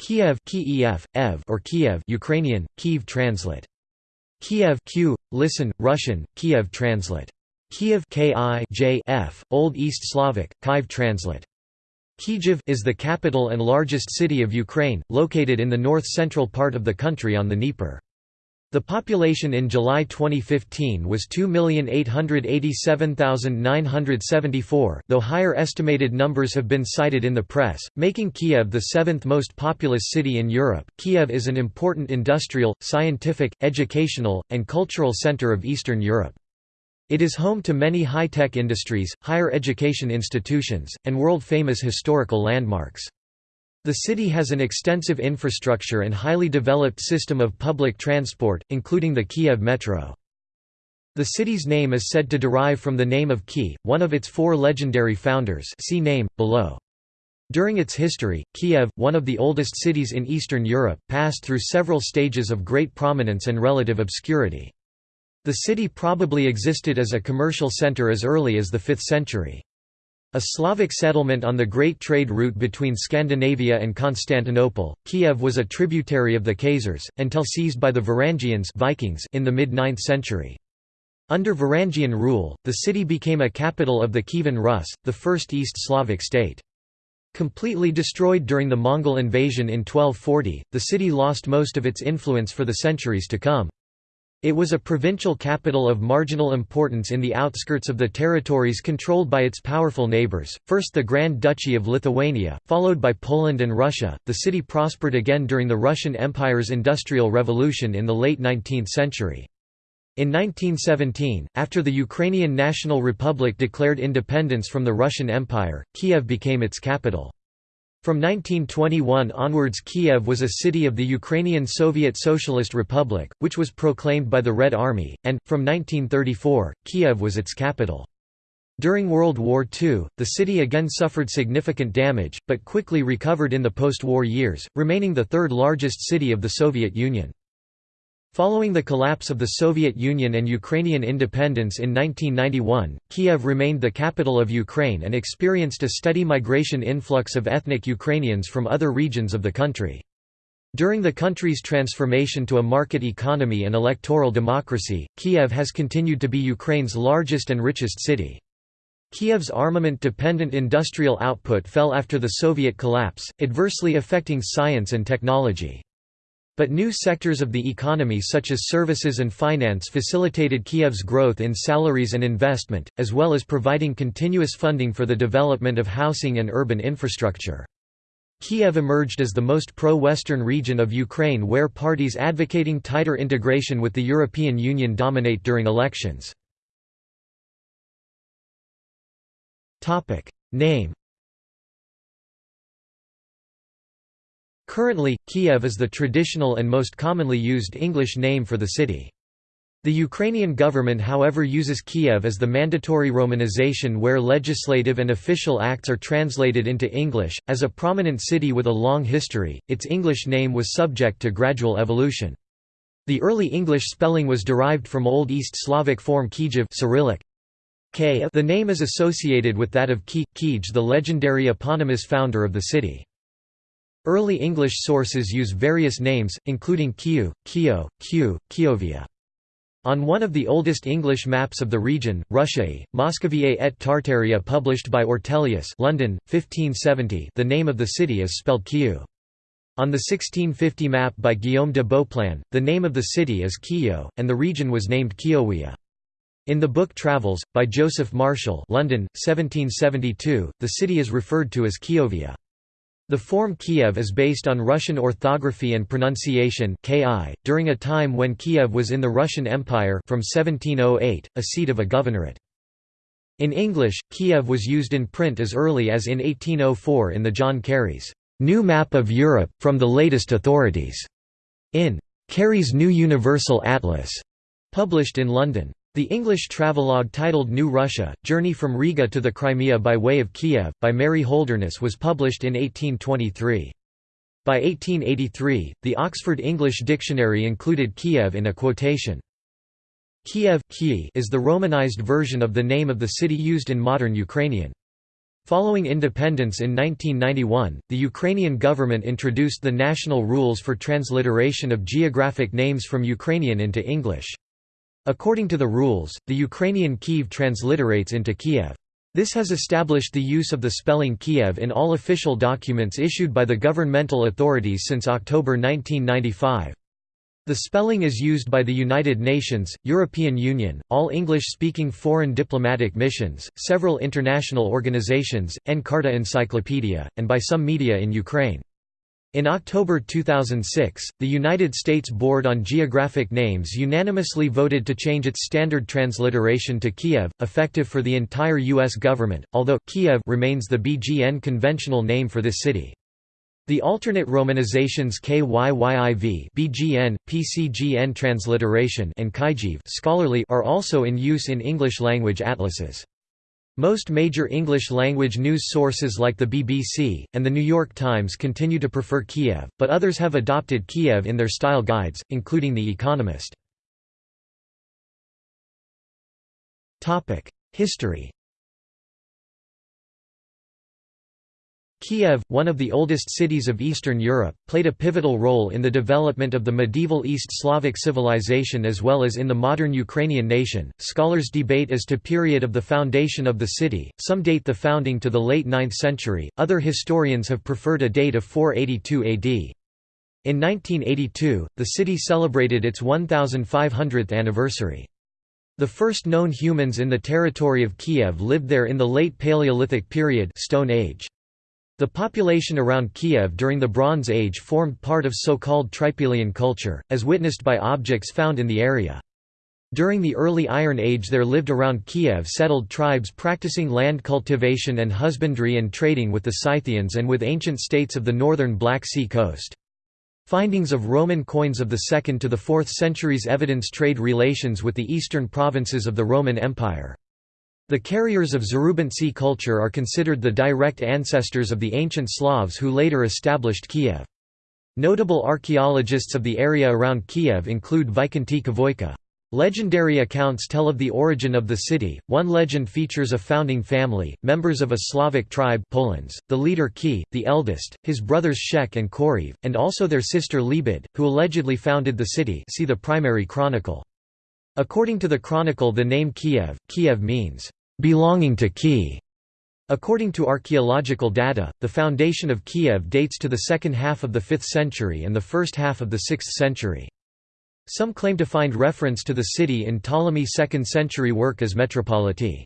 Kiev Kiev, Ev or Kiev Ukrainian, Kiev translate. Kiev Q, listen, Russian, Kiev translate. Kiev K I J F, Old East Slavic, Kiev translate. Kyiv is the capital and largest city of Ukraine, located in the north-central part of the country on the Dnieper. The population in July 2015 was 2,887,974, though higher estimated numbers have been cited in the press, making Kiev the seventh most populous city in Europe. Kiev is an important industrial, scientific, educational, and cultural center of Eastern Europe. It is home to many high-tech industries, higher education institutions, and world-famous historical landmarks. The city has an extensive infrastructure and highly developed system of public transport, including the Kiev Metro. The city's name is said to derive from the name of Ki, one of its four legendary founders see name, below. During its history, Kiev, one of the oldest cities in Eastern Europe, passed through several stages of great prominence and relative obscurity. The city probably existed as a commercial center as early as the 5th century. A Slavic settlement on the great trade route between Scandinavia and Constantinople, Kiev was a tributary of the Khazars, until seized by the Varangians Vikings in the mid-9th century. Under Varangian rule, the city became a capital of the Kievan Rus, the first East Slavic state. Completely destroyed during the Mongol invasion in 1240, the city lost most of its influence for the centuries to come. It was a provincial capital of marginal importance in the outskirts of the territories controlled by its powerful neighbors, first the Grand Duchy of Lithuania, followed by Poland and Russia. The city prospered again during the Russian Empire's Industrial Revolution in the late 19th century. In 1917, after the Ukrainian National Republic declared independence from the Russian Empire, Kiev became its capital. From 1921 onwards Kiev was a city of the Ukrainian Soviet Socialist Republic, which was proclaimed by the Red Army, and, from 1934, Kiev was its capital. During World War II, the city again suffered significant damage, but quickly recovered in the post-war years, remaining the third largest city of the Soviet Union. Following the collapse of the Soviet Union and Ukrainian independence in 1991, Kiev remained the capital of Ukraine and experienced a steady migration influx of ethnic Ukrainians from other regions of the country. During the country's transformation to a market economy and electoral democracy, Kiev has continued to be Ukraine's largest and richest city. Kiev's armament-dependent industrial output fell after the Soviet collapse, adversely affecting science and technology. But new sectors of the economy such as services and finance facilitated Kiev's growth in salaries and investment, as well as providing continuous funding for the development of housing and urban infrastructure. Kiev emerged as the most pro-Western region of Ukraine where parties advocating tighter integration with the European Union dominate during elections. Name Currently, Kiev is the traditional and most commonly used English name for the city. The Ukrainian government however uses Kiev as the mandatory romanization where legislative and official acts are translated into English. As a prominent city with a long history, its English name was subject to gradual evolution. The early English spelling was derived from Old East Slavic form Kijev Cyrillic. The name is associated with that of Ki, Kij the legendary eponymous founder of the city. Early English sources use various names, including Kiu, Kio, Q, Kiovia. On one of the oldest English maps of the region, Russiae, Moscoviae et Tartaria published by Ortelius London, 1570 the name of the city is spelled Kiu. On the 1650 map by Guillaume de Beauplan, the name of the city is Kio, and the region was named Kiowia. In the book Travels, by Joseph Marshall London, 1772, the city is referred to as Kiovia. The form Kiev is based on Russian orthography and pronunciation KI, during a time when Kiev was in the Russian Empire from 1708, a seat of a governorate. In English, Kiev was used in print as early as in 1804 in the John Cary's New Map of Europe, from the latest authorities, in Cary's New Universal Atlas, published in London. The English travelogue titled New Russia, Journey from Riga to the Crimea by way of Kiev, by Mary Holderness was published in 1823. By 1883, the Oxford English Dictionary included Kiev in a quotation. Kiev is the Romanized version of the name of the city used in modern Ukrainian. Following independence in 1991, the Ukrainian government introduced the national rules for transliteration of geographic names from Ukrainian into English. According to the rules, the Ukrainian Kiev transliterates into Kiev. This has established the use of the spelling Kiev in all official documents issued by the governmental authorities since October 1995. The spelling is used by the United Nations, European Union, all English-speaking foreign diplomatic missions, several international organizations, Encarta Encyclopedia, and by some media in Ukraine. In October 2006, the United States Board on Geographic Names unanimously voted to change its standard transliteration to Kiev, effective for the entire U.S. government, although Kiev remains the BGN conventional name for this city. The alternate romanizations KYYIV BGN, PCGN transliteration and Kyiv scholarly are also in use in English-language atlases. Most major English-language news sources like the BBC, and The New York Times continue to prefer Kiev, but others have adopted Kiev in their style guides, including The Economist. History Kiev, one of the oldest cities of Eastern Europe, played a pivotal role in the development of the medieval East Slavic civilization as well as in the modern Ukrainian nation. Scholars debate as to period of the foundation of the city. Some date the founding to the late 9th century. Other historians have preferred a date of 482 AD. In 1982, the city celebrated its 1500th anniversary. The first known humans in the territory of Kiev lived there in the late Paleolithic period Stone Age. The population around Kiev during the Bronze Age formed part of so-called Trypillian culture, as witnessed by objects found in the area. During the early Iron Age there lived around Kiev settled tribes practicing land cultivation and husbandry and trading with the Scythians and with ancient states of the northern Black Sea coast. Findings of Roman coins of the 2nd to the 4th centuries evidence trade relations with the eastern provinces of the Roman Empire. The carriers of Zarubintsi culture are considered the direct ancestors of the ancient Slavs who later established Kiev. Notable archaeologists of the area around Kiev include Vikenty Khvoyka. Legendary accounts tell of the origin of the city. One legend features a founding family, members of a Slavic tribe Polans, the leader Ki, the eldest, his brothers Shek and Koriv, and also their sister Lebed, who allegedly founded the city see the primary chronicle. According to the chronicle the name Kiev, Kiev means, belonging to Kiev. According to archaeological data, the foundation of Kiev dates to the second half of the 5th century and the first half of the 6th century. Some claim to find reference to the city in Ptolemy's 2nd century work as Metropoliti.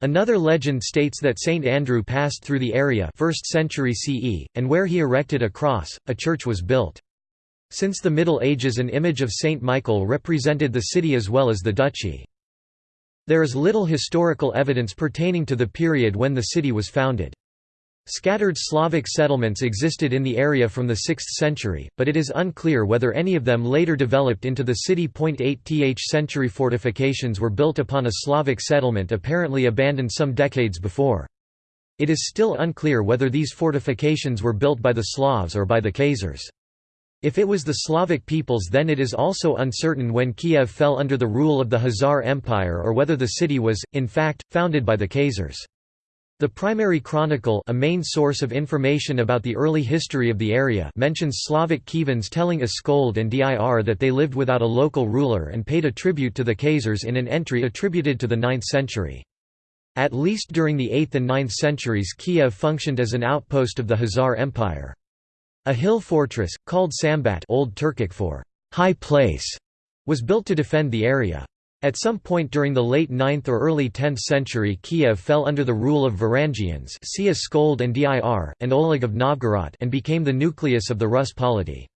Another legend states that Saint Andrew passed through the area 1st century CE, and where he erected a cross, a church was built. Since the Middle Ages an image of Saint Michael represented the city as well as the duchy. There is little historical evidence pertaining to the period when the city was founded. Scattered Slavic settlements existed in the area from the 6th century, but it is unclear whether any of them later developed into the city. 8th century fortifications were built upon a Slavic settlement apparently abandoned some decades before. It is still unclear whether these fortifications were built by the Slavs or by the Khazars. If it was the Slavic peoples then it is also uncertain when Kiev fell under the rule of the Khazar Empire or whether the city was, in fact, founded by the Khazars. The primary chronicle a main source of information about the early history of the area mentions Slavic Kievans telling Askold and Dir that they lived without a local ruler and paid a tribute to the Khazars in an entry attributed to the 9th century. At least during the 8th and 9th centuries Kiev functioned as an outpost of the Khazar Empire. A hill fortress, called Sambat Old Turkic for high place, was built to defend the area. At some point during the late 9th or early 10th century Kiev fell under the rule of Varangians and Dir, and Oleg of Novgorod and became the nucleus of the Rus polity.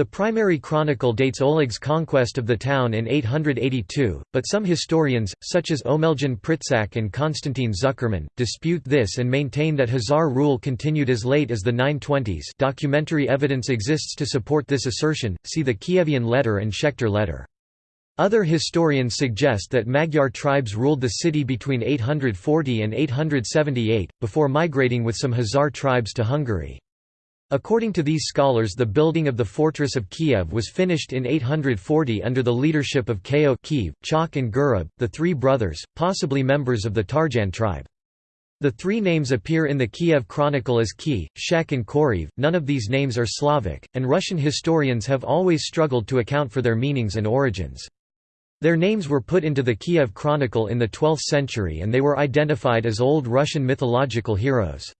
The primary chronicle dates Oleg's conquest of the town in 882, but some historians, such as Omeljan Pritsak and Konstantin Zuckerman, dispute this and maintain that Khazar rule continued as late as the 920s documentary evidence exists to support this assertion, see the Kievian letter and Schechter letter. Other historians suggest that Magyar tribes ruled the city between 840 and 878, before migrating with some Khazar tribes to Hungary. According to these scholars the building of the fortress of Kiev was finished in 840 under the leadership of Keo Kiev, Chok and Gurub, the three brothers, possibly members of the Tarjan tribe. The three names appear in the Kiev Chronicle as Ki, Shek and Koriv, none of these names are Slavic, and Russian historians have always struggled to account for their meanings and origins. Their names were put into the Kiev Chronicle in the 12th century and they were identified as Old Russian mythological heroes.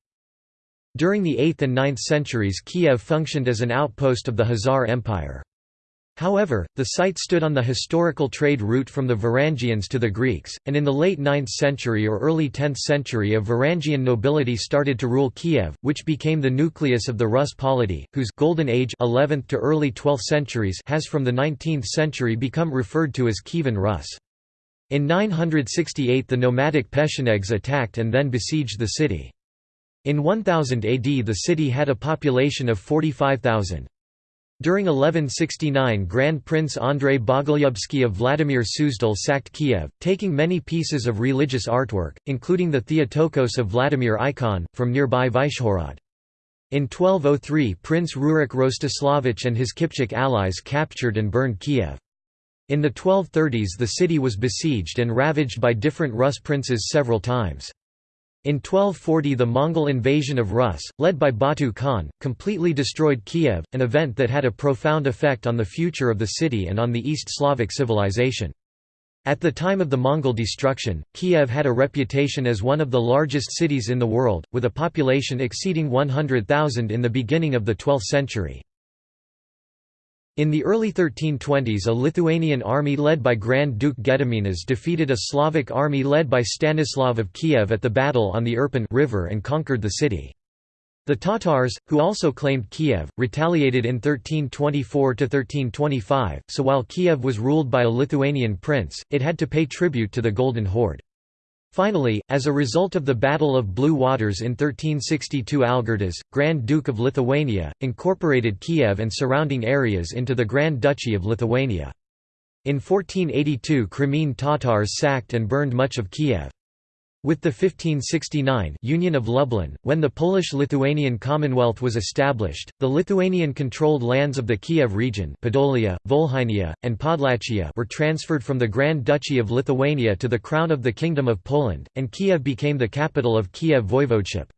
During the 8th and 9th centuries Kiev functioned as an outpost of the Khazar Empire. However, the site stood on the historical trade route from the Varangians to the Greeks, and in the late 9th century or early 10th century a Varangian nobility started to rule Kiev, which became the nucleus of the Rus polity, whose «golden age 11th to early 12th centuries has from the 19th century become referred to as Kievan Rus. In 968 the nomadic Pechenegs attacked and then besieged the city. In 1000 AD the city had a population of 45,000. During 1169 Grand Prince Andrei Bogolyubsky of Vladimir Suzdal sacked Kiev, taking many pieces of religious artwork, including the Theotokos of Vladimir icon, from nearby Vyshhorod. In 1203 Prince Rurik Rostislavich and his Kipchak allies captured and burned Kiev. In the 1230s the city was besieged and ravaged by different Rus princes several times. In 1240 the Mongol invasion of Rus, led by Batu Khan, completely destroyed Kiev, an event that had a profound effect on the future of the city and on the East Slavic civilization. At the time of the Mongol destruction, Kiev had a reputation as one of the largest cities in the world, with a population exceeding 100,000 in the beginning of the 12th century. In the early 1320s a Lithuanian army led by Grand Duke Gediminas defeated a Slavic army led by Stanislav of Kiev at the battle on the Irpin river and conquered the city. The Tatars, who also claimed Kiev, retaliated in 1324–1325, so while Kiev was ruled by a Lithuanian prince, it had to pay tribute to the Golden Horde. Finally, as a result of the Battle of Blue Waters in 1362 Algirdas, Grand Duke of Lithuania, incorporated Kiev and surrounding areas into the Grand Duchy of Lithuania. In 1482 Crimean Tatars sacked and burned much of Kiev. With the 1569 Union of Lublin, when the Polish-Lithuanian Commonwealth was established, the Lithuanian-controlled lands of the Kiev region Podolia, Volhynia, and Podlachia were transferred from the Grand Duchy of Lithuania to the Crown of the Kingdom of Poland, and Kiev became the capital of Kiev Voivodeship.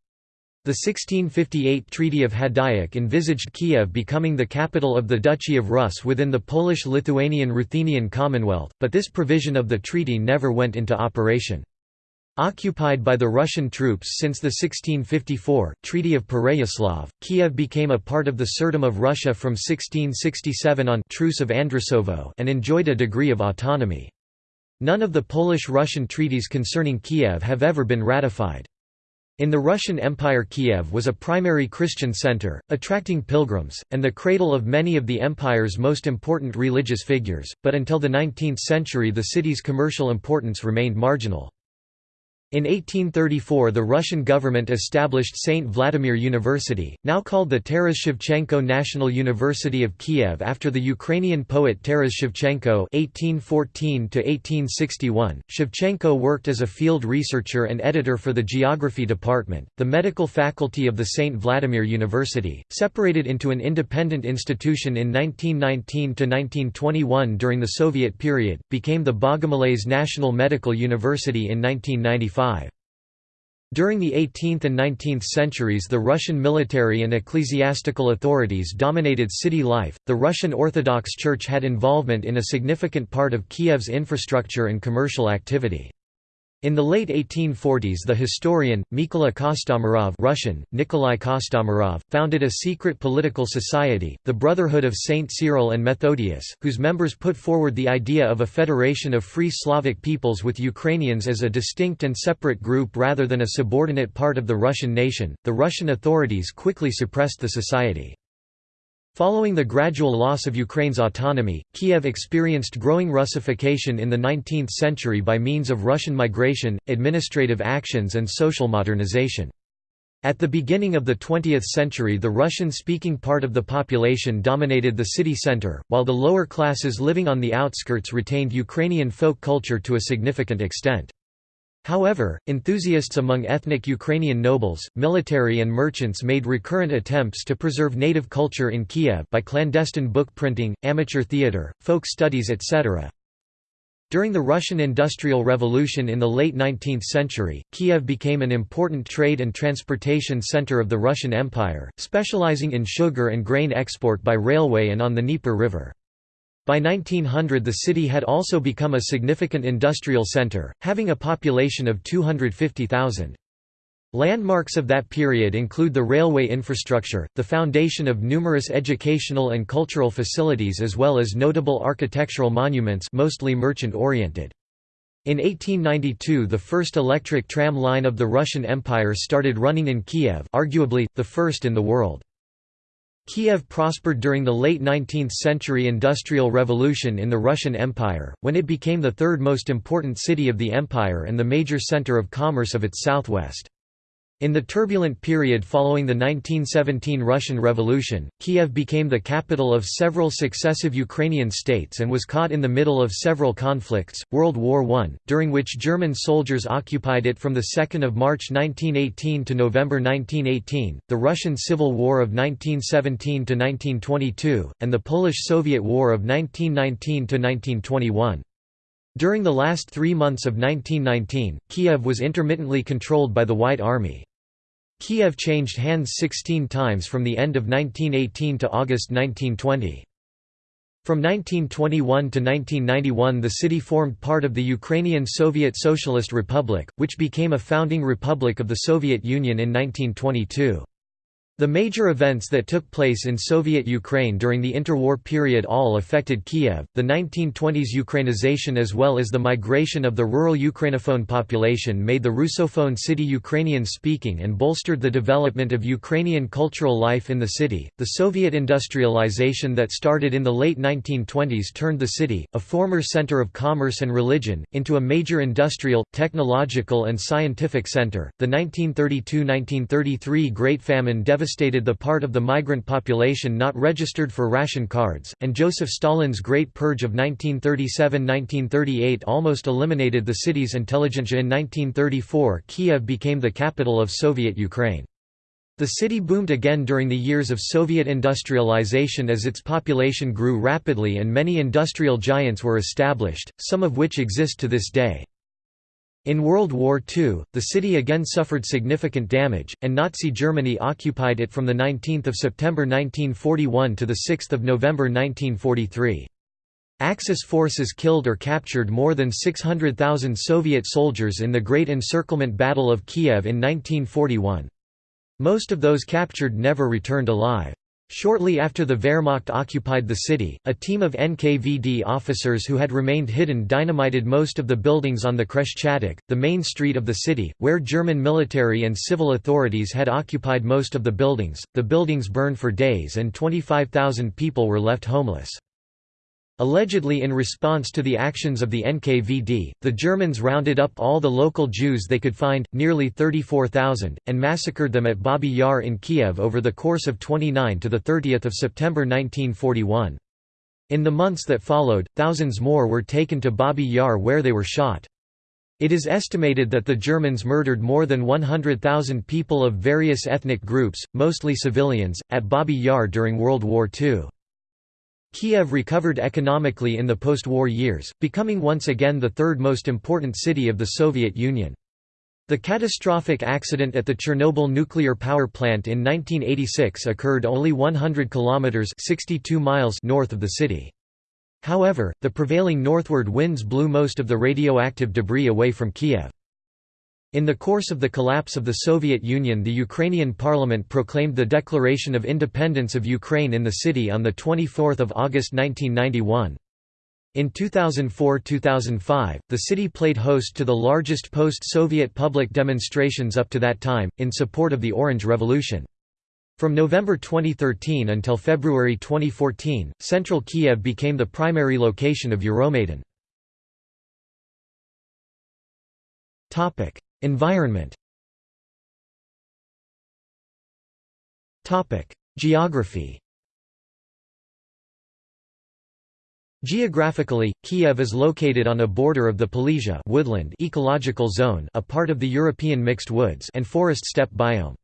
The 1658 Treaty of Hadiach envisaged Kiev becoming the capital of the Duchy of Rus within the Polish-Lithuanian Ruthenian Commonwealth, but this provision of the treaty never went into operation. Occupied by the Russian troops since the 1654 Treaty of Pereyaslav, Kiev became a part of the Tsardom of Russia from 1667 on Truce of Andrusovo and enjoyed a degree of autonomy. None of the Polish-Russian treaties concerning Kiev have ever been ratified. In the Russian Empire Kiev was a primary Christian center, attracting pilgrims, and the cradle of many of the empire's most important religious figures, but until the 19th century the city's commercial importance remained marginal. In 1834 the Russian government established St. Vladimir University, now called the Taras Shevchenko National University of Kiev after the Ukrainian poet Taras Shevchenko (1814–1861). Shevchenko worked as a field researcher and editor for the Geography Department. The medical faculty of the St. Vladimir University, separated into an independent institution in 1919–1921 during the Soviet period, became the Bogomolets National Medical University in 1995. During the 18th and 19th centuries, the Russian military and ecclesiastical authorities dominated city life. The Russian Orthodox Church had involvement in a significant part of Kiev's infrastructure and commercial activity. In the late 1840s the historian, Mykola Kostomarov Russian, Nikolai Kostomarov, founded a secret political society, the Brotherhood of Saint Cyril and Methodius, whose members put forward the idea of a federation of free Slavic peoples with Ukrainians as a distinct and separate group rather than a subordinate part of the Russian nation. The Russian authorities quickly suppressed the society. Following the gradual loss of Ukraine's autonomy, Kiev experienced growing Russification in the 19th century by means of Russian migration, administrative actions and social modernization. At the beginning of the 20th century the Russian-speaking part of the population dominated the city center, while the lower classes living on the outskirts retained Ukrainian folk culture to a significant extent. However, enthusiasts among ethnic Ukrainian nobles, military and merchants made recurrent attempts to preserve native culture in Kiev by clandestine book printing, amateur theatre, folk studies etc. During the Russian Industrial Revolution in the late 19th century, Kiev became an important trade and transportation center of the Russian Empire, specializing in sugar and grain export by railway and on the Dnieper River. By 1900 the city had also become a significant industrial center, having a population of 250,000. Landmarks of that period include the railway infrastructure, the foundation of numerous educational and cultural facilities as well as notable architectural monuments mostly merchant-oriented. In 1892 the first electric tram line of the Russian Empire started running in Kiev arguably, the first in the world. Kiev prospered during the late 19th-century Industrial Revolution in the Russian Empire, when it became the third most important city of the empire and the major center of commerce of its southwest. In the turbulent period following the 1917 Russian Revolution, Kiev became the capital of several successive Ukrainian states and was caught in the middle of several conflicts, World War I, during which German soldiers occupied it from 2 March 1918 to November 1918, the Russian Civil War of 1917–1922, and the Polish–Soviet War of 1919–1921. During the last three months of 1919, Kiev was intermittently controlled by the White Army. Kiev changed hands 16 times from the end of 1918 to August 1920. From 1921 to 1991 the city formed part of the Ukrainian Soviet Socialist Republic, which became a founding republic of the Soviet Union in 1922. The major events that took place in Soviet Ukraine during the interwar period all affected Kiev, the 1920s Ukrainization as well as the migration of the rural Ukrainophone population made the Russophone city Ukrainian-speaking and bolstered the development of Ukrainian cultural life in the city. The Soviet industrialization that started in the late 1920s turned the city, a former center of commerce and religion, into a major industrial, technological and scientific center. The 1932–1933 Great Famine devastated devastated the part of the migrant population not registered for ration cards, and Joseph Stalin's Great Purge of 1937–1938 almost eliminated the city's intelligentsia in 1934 Kiev became the capital of Soviet Ukraine. The city boomed again during the years of Soviet industrialization as its population grew rapidly and many industrial giants were established, some of which exist to this day. In World War II, the city again suffered significant damage, and Nazi Germany occupied it from 19 September 1941 to 6 November 1943. Axis forces killed or captured more than 600,000 Soviet soldiers in the Great Encirclement Battle of Kiev in 1941. Most of those captured never returned alive. Shortly after the Wehrmacht occupied the city, a team of NKVD officers who had remained hidden dynamited most of the buildings on the Khreshchatyk, the main street of the city, where German military and civil authorities had occupied most of the buildings. The buildings burned for days and 25,000 people were left homeless. Allegedly in response to the actions of the NKVD, the Germans rounded up all the local Jews they could find, nearly 34,000, and massacred them at Babi Yar in Kiev over the course of 29 to 30 September 1941. In the months that followed, thousands more were taken to Babi Yar where they were shot. It is estimated that the Germans murdered more than 100,000 people of various ethnic groups, mostly civilians, at Babi Yar during World War II. Kiev recovered economically in the post-war years, becoming once again the third most important city of the Soviet Union. The catastrophic accident at the Chernobyl nuclear power plant in 1986 occurred only 100 kilometers (62 miles) north of the city. However, the prevailing northward winds blew most of the radioactive debris away from Kiev. In the course of the collapse of the Soviet Union the Ukrainian parliament proclaimed the declaration of independence of Ukraine in the city on 24 August 1991. In 2004–2005, the city played host to the largest post-Soviet public demonstrations up to that time, in support of the Orange Revolution. From November 2013 until February 2014, central Kiev became the primary location of Euromaidan. Environment Geography Geographically, Kiev is located on a border of the Polessia woodland ecological zone a part of the European mixed woods and forest steppe biome.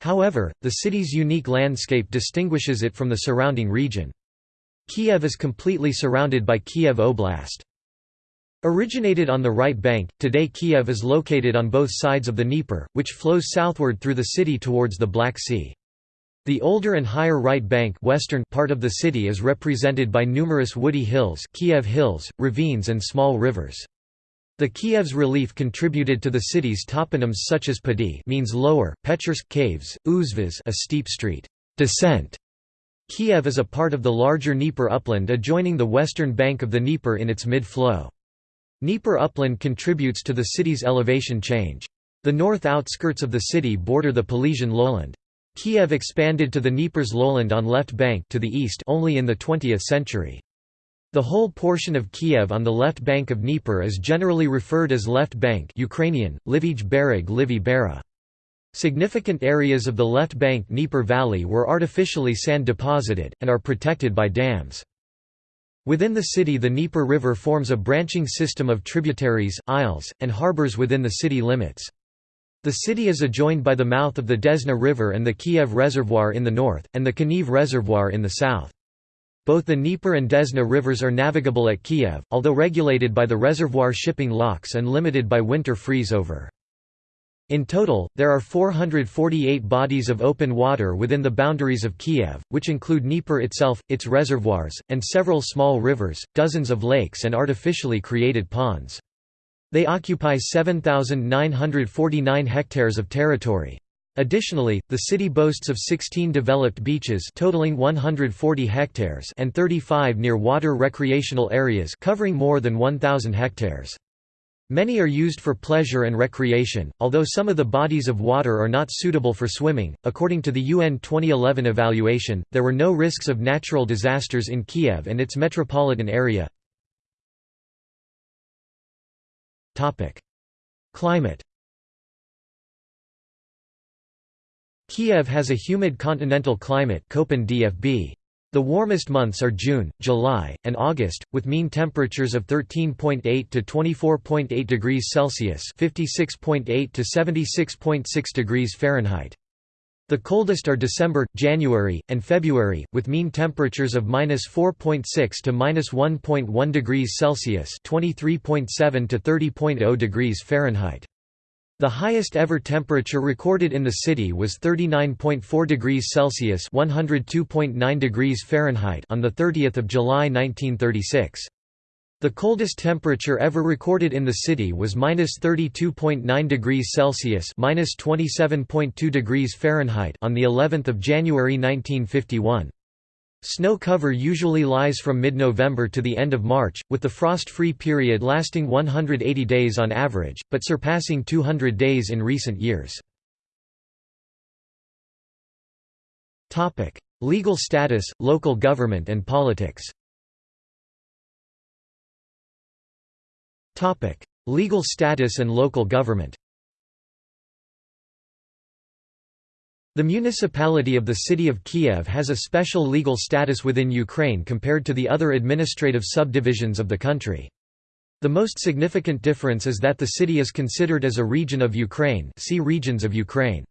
However, the city's unique landscape distinguishes it from the surrounding region. Kiev is completely surrounded by Kiev Oblast. Originated on the right bank, today Kiev is located on both sides of the Dnieper, which flows southward through the city towards the Black Sea. The older and higher right bank western part of the city is represented by numerous woody hills Kiev Hills, ravines and small rivers. The Kiev's relief contributed to the city's toponyms such as Padi means lower, Pechersk caves, Uzvaz a steep street descent. Kiev is a part of the larger Dnieper upland adjoining the western bank of the Dnieper in its mid-flow. Dnieper upland contributes to the city's elevation change. The north outskirts of the city border the Polesian lowland. Kiev expanded to the Dnieper's lowland on left bank to the east only in the 20th century. The whole portion of Kiev on the left bank of Dnieper is generally referred as left bank Ukrainian, Livij Bereg Livy Bera. Significant areas of the left bank Dnieper Valley were artificially sand deposited, and are protected by dams. Within the city the Dnieper River forms a branching system of tributaries, isles, and harbors within the city limits. The city is adjoined by the mouth of the Desna River and the Kiev Reservoir in the north, and the Kaniv Reservoir in the south. Both the Dnieper and Desna rivers are navigable at Kiev, although regulated by the reservoir shipping locks and limited by winter freeze-over. In total, there are 448 bodies of open water within the boundaries of Kiev, which include Dnieper itself, its reservoirs, and several small rivers, dozens of lakes and artificially created ponds. They occupy 7,949 hectares of territory. Additionally, the city boasts of 16 developed beaches totaling 140 hectares and 35 near-water recreational areas covering more than 1,000 hectares. Many are used for pleasure and recreation, although some of the bodies of water are not suitable for swimming. According to the UN 2011 evaluation, there were no risks of natural disasters in Kiev and its metropolitan area. Topic: Climate. Kiev has a humid continental climate Köppen DFB. The warmest months are June, July, and August, with mean temperatures of 13.8 to 24.8 degrees Celsius (56.8 to 76.6 degrees Fahrenheit). The coldest are December, January, and February, with mean temperatures of -4.6 to -1.1 degrees Celsius (23.7 to 30.0 degrees Fahrenheit). The highest ever temperature recorded in the city was 39.4 degrees Celsius (102.9 degrees Fahrenheit) on the 30th of July 1936. The coldest temperature ever recorded in the city was -32.9 degrees Celsius (-27.2 degrees Fahrenheit) on the 11th of January 1951. Snow cover usually lies from mid-November to the end of March, with the frost-free period lasting 180 days on average, but surpassing 200 days in recent years. Legal status, local government and politics. Legal status and local government The municipality of the city of Kiev has a special legal status within Ukraine compared to the other administrative subdivisions of the country. The most significant difference is that the city is considered as a region of Ukraine see Regions of Ukraine.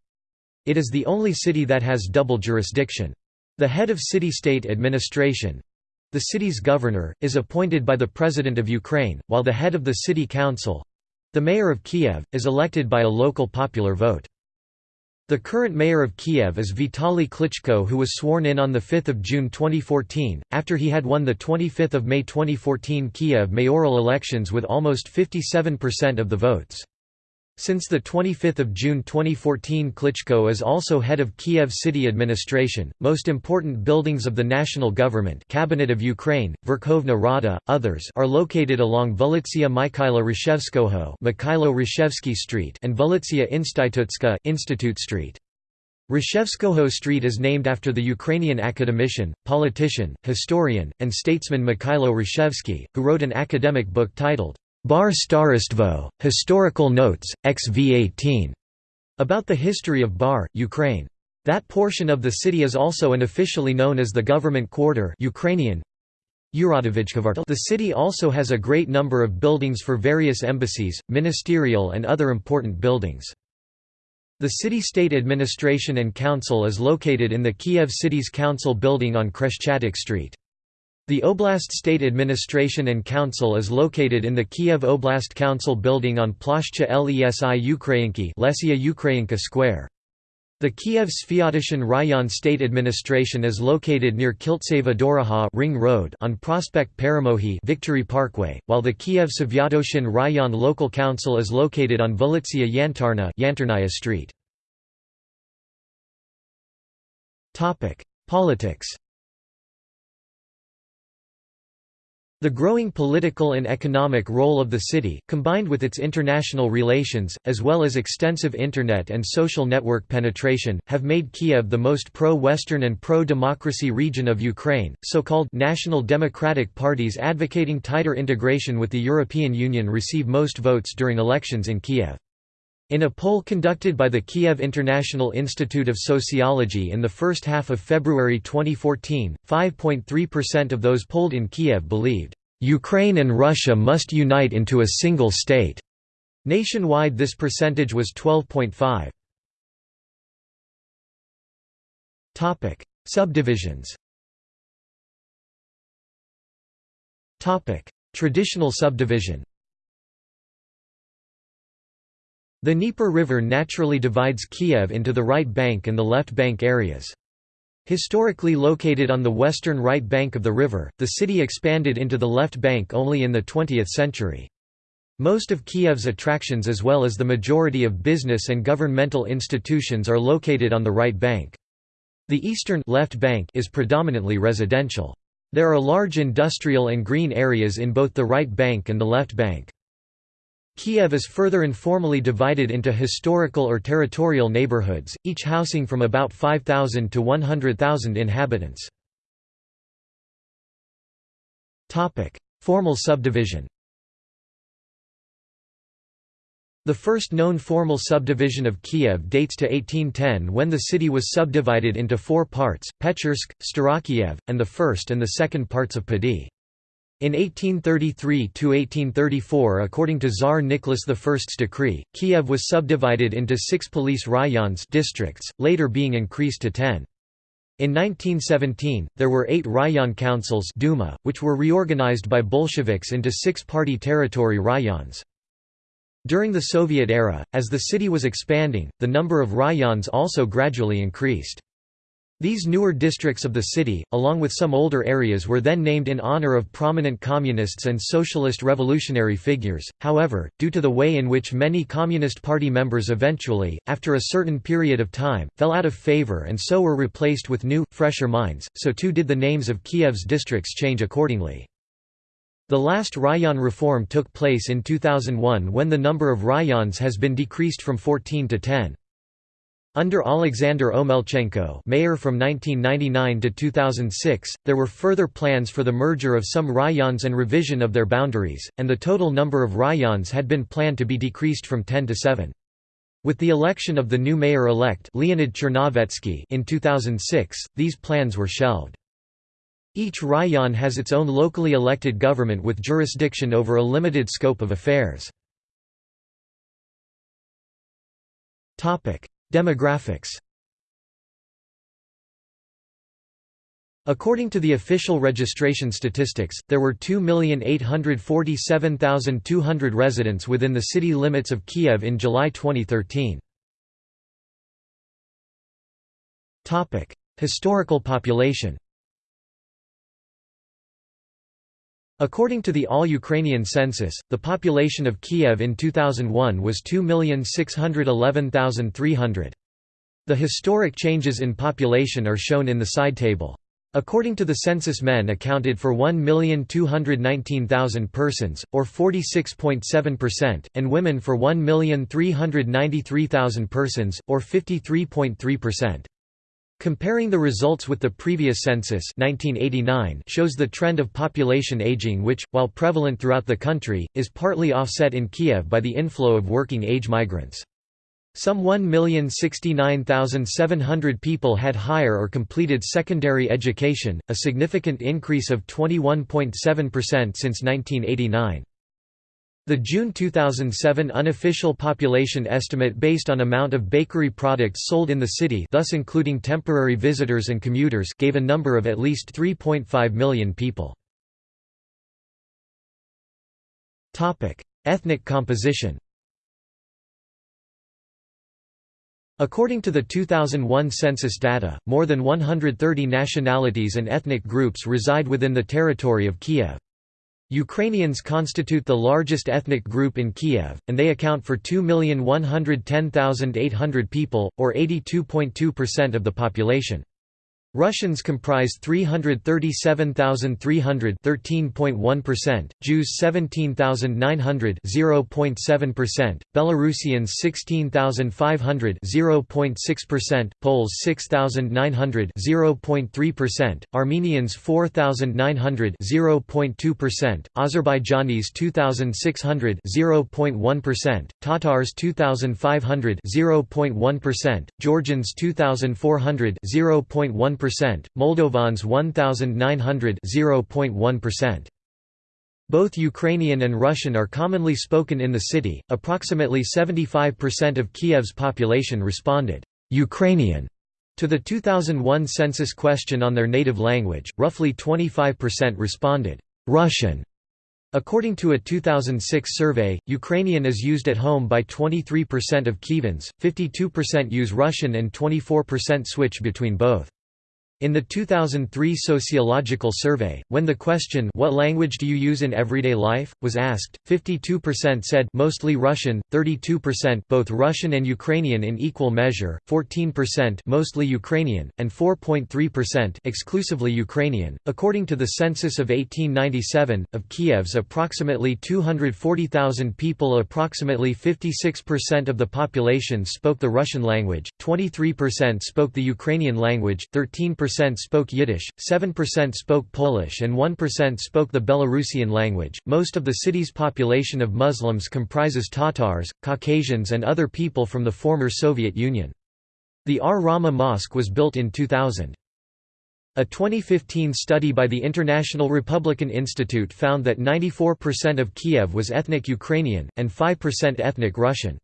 It is the only city that has double jurisdiction. The head of city-state administration—the city's governor, is appointed by the President of Ukraine, while the head of the city council—the mayor of Kiev, is elected by a local popular vote. The current mayor of Kiev is Vitaly Klitschko who was sworn in on 5 June 2014, after he had won the 25 May 2014 Kiev mayoral elections with almost 57% of the votes. Since 25 June 2014 Klitschko is also head of Kiev city administration, most important buildings of the national government Cabinet of Ukraine, Verkhovna Rada, others are located along Vulitsia Mikhaila Hrushevskoho Mikhailo Hrushevsky Street and Vulitsia Institutska Institute Street. Hrushevskoho Street is named after the Ukrainian academician, politician, historian, and statesman Mikhailo Hrushevsky, who wrote an academic book titled Bar Starostvo, Historical Notes, XV18, about the history of Bar, Ukraine. That portion of the city is also unofficially known as the government quarter Ukrainian. The city also has a great number of buildings for various embassies, ministerial and other important buildings. The city-state administration and council is located in the Kiev City's Council building on Khreshchatyk Street. The Oblast State Administration and Council is located in the Kiev Oblast Council building on Plashcha Lesi Ukrainki Lesia Ukrainka Square. The Kiev Sviatoshan Rayon State Administration is located near Kiltseva Doroha Ring Road on Prospect Paramohi Victory Parkway, while the Kiev Sviatoshan Rayon Local Council is located on Volitsia Yantarna Yantarnaya Street. Politics The growing political and economic role of the city, combined with its international relations, as well as extensive Internet and social network penetration, have made Kiev the most pro-Western and pro-democracy region of Ukraine. So-called national democratic parties advocating tighter integration with the European Union receive most votes during elections in Kiev. In a poll conducted by the Kiev International Institute of Sociology in the first half of February 2014, 5.3% of those polled in Kiev believed, "...Ukraine and Russia must unite into a single state." Nationwide this percentage was 12.5. Subdivisions Traditional subdivision The Dnieper River naturally divides Kiev into the right bank and the left bank areas. Historically located on the western right bank of the river, the city expanded into the left bank only in the 20th century. Most of Kiev's attractions as well as the majority of business and governmental institutions are located on the right bank. The eastern left bank is predominantly residential. There are large industrial and green areas in both the right bank and the left bank. Kiev is further informally divided into historical or territorial neighborhoods, each housing from about 5,000 to 100,000 inhabitants. Formal subdivision The first known formal subdivision of Kiev dates to 1810 when the city was subdivided into four parts, Pechersk, Starakiev, and the first and the second parts of Padi. In 1833–1834 according to Tsar Nicholas I's decree, Kiev was subdivided into six police rayons districts, later being increased to ten. In 1917, there were eight rayon councils Duma, which were reorganized by Bolsheviks into six-party territory rayons. During the Soviet era, as the city was expanding, the number of rayons also gradually increased. These newer districts of the city, along with some older areas were then named in honor of prominent communists and socialist revolutionary figures, however, due to the way in which many Communist Party members eventually, after a certain period of time, fell out of favor and so were replaced with new, fresher minds, so too did the names of Kiev's districts change accordingly. The last rayon reform took place in 2001 when the number of rayons has been decreased from 14 to 10. Under Alexander Omelchenko mayor from 1999 to 2006, there were further plans for the merger of some rayons and revision of their boundaries, and the total number of rayons had been planned to be decreased from 10 to 7. With the election of the new mayor-elect Leonid Chernovetsky in 2006, these plans were shelved. Each rayon has its own locally elected government with jurisdiction over a limited scope of affairs. Demographics According to the official registration statistics, there were 2,847,200 residents within the city limits of Kiev in July 2013. Historical population According to the All-Ukrainian Census, the population of Kiev in 2001 was 2,611,300. The historic changes in population are shown in the side table. According to the census men accounted for 1,219,000 persons, or 46.7%, and women for 1,393,000 persons, or 53.3%. Comparing the results with the previous census 1989 shows the trend of population aging which, while prevalent throughout the country, is partly offset in Kiev by the inflow of working-age migrants. Some 1,069,700 people had higher or completed secondary education, a significant increase of 21.7% since 1989. The June 2007 unofficial population estimate based on amount of bakery products sold in the city thus including temporary visitors and commuters gave a number of at least 3.5 million people. Ethnic composition According to the 2001 census data, more than 130 nationalities and ethnic groups reside within the territory of Kiev. Ukrainians constitute the largest ethnic group in Kiev, and they account for 2,110,800 people, or 82.2% of the population. Russians comprise 337,300 13.1%, Jews 17,900 0.7%, Belarusians 16,500 0.6%, Poles 6,900 0.3%, Armenians 4,900 0.2%, Azerbaijanis 2,600 0.1%, Tatars 2,500 0.1%, Georgians 2,400 0.1% Moldovans 1900 0.1%. Both Ukrainian and Russian are commonly spoken in the city. Approximately 75% of Kiev's population responded Ukrainian to the 2001 census question on their native language. Roughly 25% responded Russian. According to a 2006 survey, Ukrainian is used at home by 23% of Kievans, 52% use Russian and 24% switch between both. In the 2003 sociological survey, when the question what language do you use in everyday life was asked, 52% said mostly Russian, 32% both Russian and Ukrainian in equal measure, 14% mostly Ukrainian, and 4.3% exclusively Ukrainian. According to the census of 1897, of Kiev's approximately 240,000 people, approximately 56% of the population spoke the Russian language, 23% spoke the Ukrainian language, 13% percent spoke Yiddish, 7% spoke Polish, and 1% spoke the Belarusian language. Most of the city's population of Muslims comprises Tatars, Caucasians, and other people from the former Soviet Union. The Ar-Rahma Mosque was built in 2000. A 2015 study by the International Republican Institute found that 94% of Kiev was ethnic Ukrainian, and 5% ethnic Russian.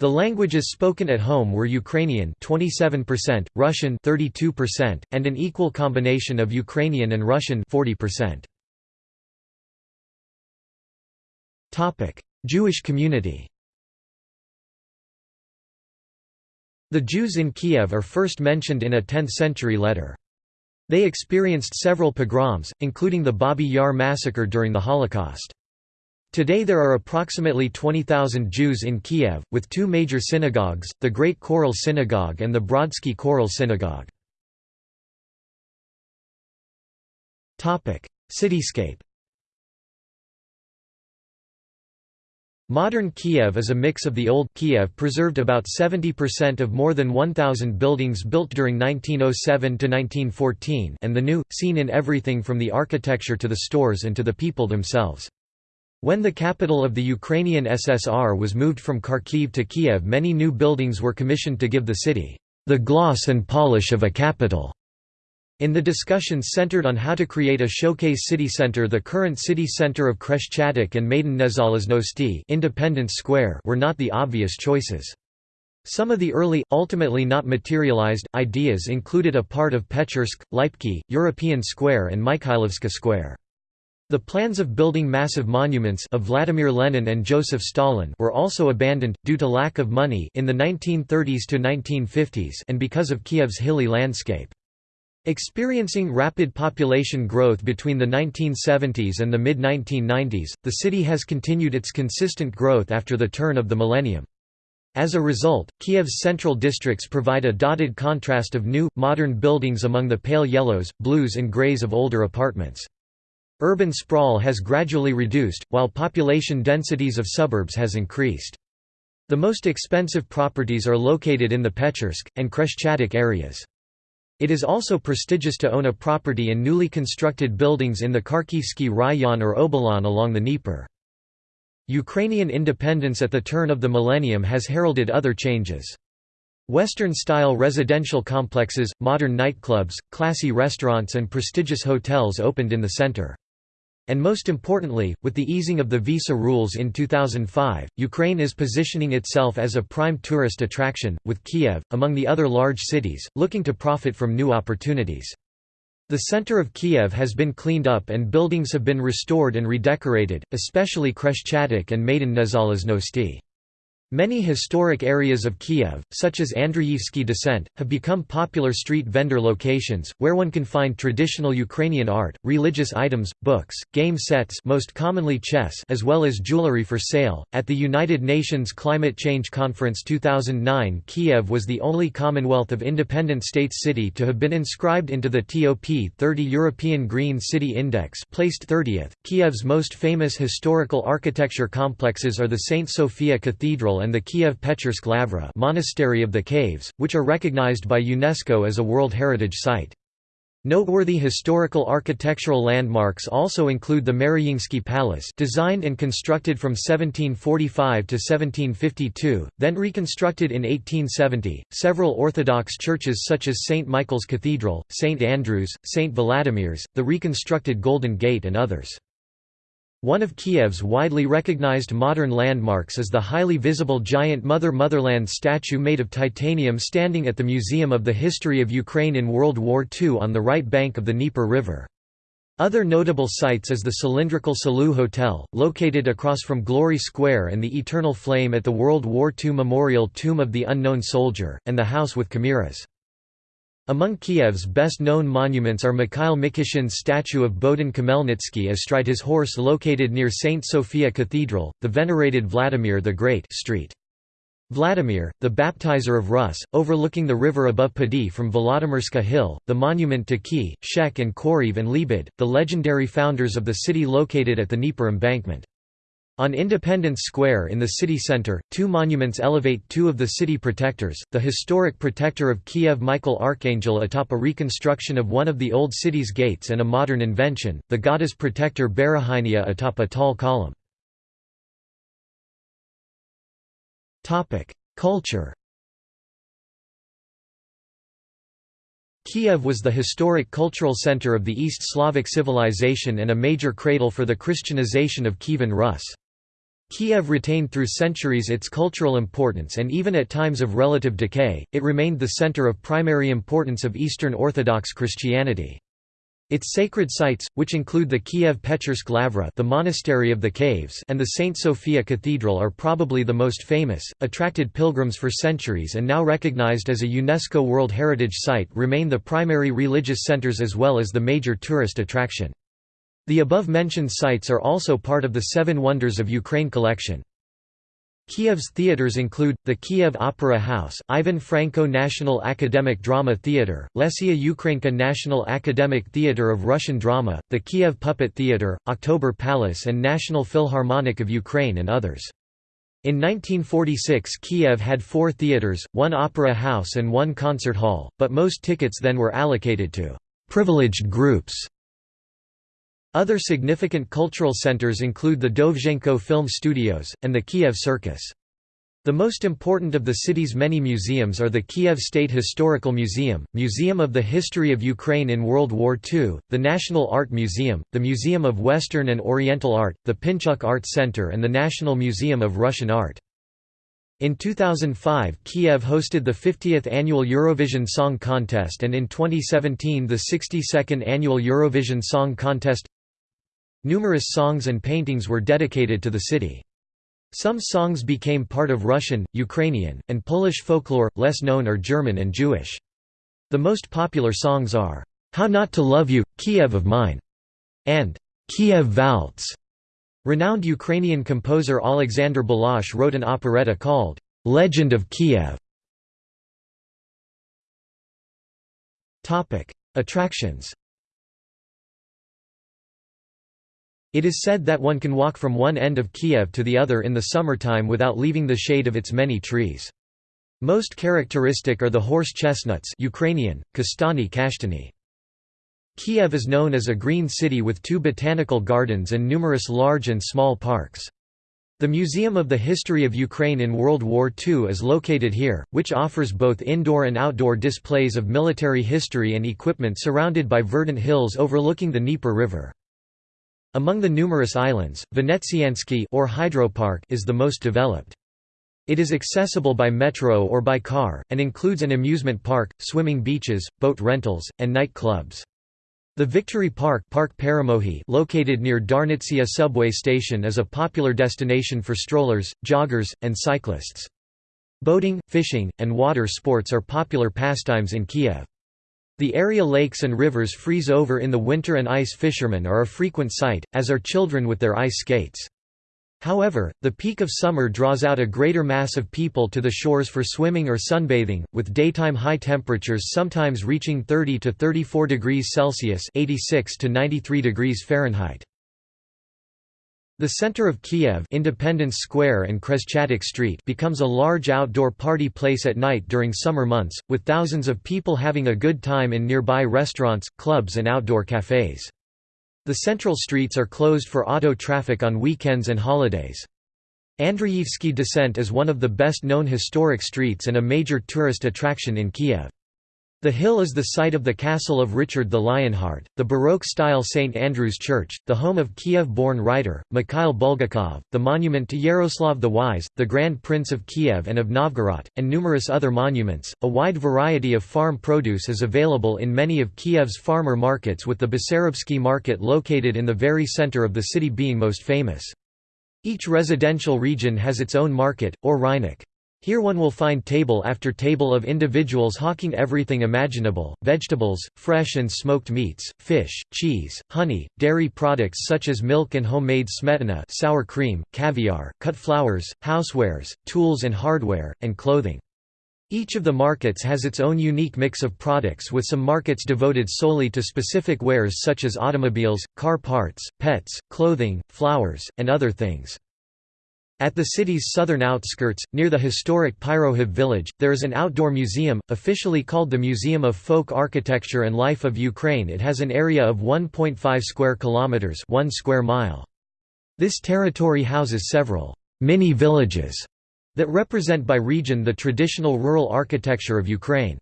The languages spoken at home were Ukrainian 27%, Russian 32%, and an equal combination of Ukrainian and Russian 40%. Topic: Jewish community. The Jews in Kiev are first mentioned in a 10th-century letter. They experienced several pogroms, including the Babi Yar massacre during the Holocaust. Today there are approximately 20,000 Jews in Kiev, with two major synagogues, the Great Choral Synagogue and the Brodsky Choral Synagogue. Cityscape Modern Kiev is a mix of the old Kiev preserved about 70% of more than 1,000 buildings built during 1907 to 1914 and the new, seen in everything from the architecture to the stores and to the people themselves. When the capital of the Ukrainian SSR was moved from Kharkiv to Kiev many new buildings were commissioned to give the city, "...the gloss and polish of a capital." In the discussions centered on how to create a showcase city center the current city center of Khreshchatyk and Maidan Nezalezhnosti Independence Square were not the obvious choices. Some of the early, ultimately not materialized, ideas included a part of Pechersk, Lipki, European Square and Mikhailovska Square. The plans of building massive monuments of Vladimir Lenin and Joseph Stalin were also abandoned, due to lack of money in the 1930s to 1950s and because of Kiev's hilly landscape. Experiencing rapid population growth between the 1970s and the mid-1990s, the city has continued its consistent growth after the turn of the millennium. As a result, Kiev's central districts provide a dotted contrast of new, modern buildings among the pale yellows, blues and greys of older apartments. Urban sprawl has gradually reduced, while population densities of suburbs has increased. The most expensive properties are located in the Pechersk, and Khreshchatyk areas. It is also prestigious to own a property in newly constructed buildings in the Kharkivsky Rayon or Obolon along the Dnieper. Ukrainian independence at the turn of the millennium has heralded other changes. Western-style residential complexes, modern nightclubs, classy restaurants and prestigious hotels opened in the center. And most importantly, with the easing of the visa rules in 2005, Ukraine is positioning itself as a prime tourist attraction, with Kiev, among the other large cities, looking to profit from new opportunities. The center of Kiev has been cleaned up and buildings have been restored and redecorated, especially Khreshchatyk and Maidan Nezalezhnosti. Many historic areas of Kiev, such as Andreyevsky Descent, have become popular street vendor locations, where one can find traditional Ukrainian art, religious items, books, game sets most commonly chess as well as jewelry for sale. At the United Nations Climate Change Conference 2009 Kiev was the only Commonwealth of Independent States city to have been inscribed into the TOP 30 European Green City Index placed 30th. Kiev's most famous historical architecture complexes are the St. Sophia Cathedral and the Kiev-Pechersk Lavra Monastery of the Caves, which are recognized by UNESCO as a World Heritage Site. Noteworthy historical architectural landmarks also include the Maryinsky Palace designed and constructed from 1745 to 1752, then reconstructed in 1870, several Orthodox churches such as St. Michael's Cathedral, St. Andrew's, St. Vladimir's, the reconstructed Golden Gate and others. One of Kiev's widely recognized modern landmarks is the highly visible giant Mother Motherland statue made of titanium standing at the Museum of the History of Ukraine in World War II on the right bank of the Dnieper River. Other notable sites is the cylindrical Salut Hotel, located across from Glory Square and the Eternal Flame at the World War II Memorial Tomb of the Unknown Soldier, and the House with Chimeras. Among Kiev's best-known monuments are Mikhail Mikeshin's statue of Bohdan Khmelnytsky astride his horse located near St. Sophia Cathedral, the venerated Vladimir the Great street. Vladimir, the baptizer of Rus, overlooking the river above Podil from Volodymyrska Hill, the monument to Ki, Shek and Koriv and Lebed, the legendary founders of the city located at the Dnieper embankment. On Independence Square in the city center, two monuments elevate two of the city protectors, the historic protector of Kiev Michael Archangel atop a reconstruction of one of the old city's gates and a modern invention, the goddess protector Berehynia atop a tall column. Culture Kiev was the historic cultural center of the East Slavic civilization and a major cradle for the Christianization of Kievan Rus. Kiev retained through centuries its cultural importance and even at times of relative decay, it remained the center of primary importance of Eastern Orthodox Christianity. Its sacred sites, which include the Kiev-Pechersk Lavra the Monastery of the Caves and the St. Sophia Cathedral are probably the most famous, attracted pilgrims for centuries and now recognized as a UNESCO World Heritage Site remain the primary religious centers as well as the major tourist attraction. The above-mentioned sites are also part of the Seven Wonders of Ukraine collection. Kiev's theaters include, the Kiev Opera House, Ivan Franko National Academic Drama Theatre, Lesia Ukrainka National Academic Theatre of Russian Drama, the Kiev Puppet Theatre, October Palace and National Philharmonic of Ukraine and others. In 1946 Kiev had four theatres, one opera house and one concert hall, but most tickets then were allocated to «privileged groups» Other significant cultural centers include the Dovzhenko Film Studios, and the Kiev Circus. The most important of the city's many museums are the Kiev State Historical Museum, Museum of the History of Ukraine in World War II, the National Art Museum, the Museum of Western and Oriental Art, the Pinchuk Art Center and the National Museum of Russian Art. In 2005 Kiev hosted the 50th annual Eurovision Song Contest and in 2017 the 62nd annual Eurovision Song Contest Numerous songs and paintings were dedicated to the city. Some songs became part of Russian, Ukrainian, and Polish folklore, less known are German and Jewish. The most popular songs are, "'How Not to Love You, Kiev of Mine' and "'Kiev Waltz'. Renowned Ukrainian composer Alexander Bilash wrote an operetta called, "'Legend of Kiev'. Attractions It is said that one can walk from one end of Kiev to the other in the summertime without leaving the shade of its many trees. Most characteristic are the horse chestnuts Ukrainian, kastani kashtani. Kiev is known as a green city with two botanical gardens and numerous large and small parks. The Museum of the History of Ukraine in World War II is located here, which offers both indoor and outdoor displays of military history and equipment surrounded by verdant hills overlooking the Dnieper River. Among the numerous islands, Venetsiansky or Hydropark is the most developed. It is accessible by metro or by car, and includes an amusement park, swimming beaches, boat rentals, and night clubs. The Victory Park Park Peremohy located near Darnitsia subway station is a popular destination for strollers, joggers, and cyclists. Boating, fishing, and water sports are popular pastimes in Kiev. The area lakes and rivers freeze over in the winter and ice fishermen are a frequent sight, as are children with their ice skates. However, the peak of summer draws out a greater mass of people to the shores for swimming or sunbathing, with daytime high temperatures sometimes reaching 30 to 34 degrees Celsius (86 to 93 degrees Fahrenheit). The center of Kiev Independence Square and Khreshchatyk Street becomes a large outdoor party place at night during summer months, with thousands of people having a good time in nearby restaurants, clubs and outdoor cafes. The central streets are closed for auto traffic on weekends and holidays. Andreyevsky Descent is one of the best-known historic streets and a major tourist attraction in Kiev. The hill is the site of the castle of Richard the Lionheart, the Baroque-style St. Andrew's Church, the home of Kiev-born writer, Mikhail Bulgakov, the monument to Yaroslav the Wise, the Grand Prince of Kiev and of Novgorod, and numerous other monuments. A wide variety of farm produce is available in many of Kiev's farmer markets with the Besarabsky market located in the very center of the city being most famous. Each residential region has its own market, or rynok. Here one will find table after table of individuals hawking everything imaginable, vegetables, fresh and smoked meats, fish, cheese, honey, dairy products such as milk and homemade smetana sour cream, caviar, cut flowers, housewares, tools and hardware, and clothing. Each of the markets has its own unique mix of products with some markets devoted solely to specific wares such as automobiles, car parts, pets, clothing, flowers, and other things. At the city's southern outskirts, near the historic Pyrohiv village, there is an outdoor museum, officially called the Museum of Folk Architecture and Life of Ukraine it has an area of 1.5 square kilometers 1 square mile. This territory houses several «mini-villages» that represent by region the traditional rural architecture of Ukraine.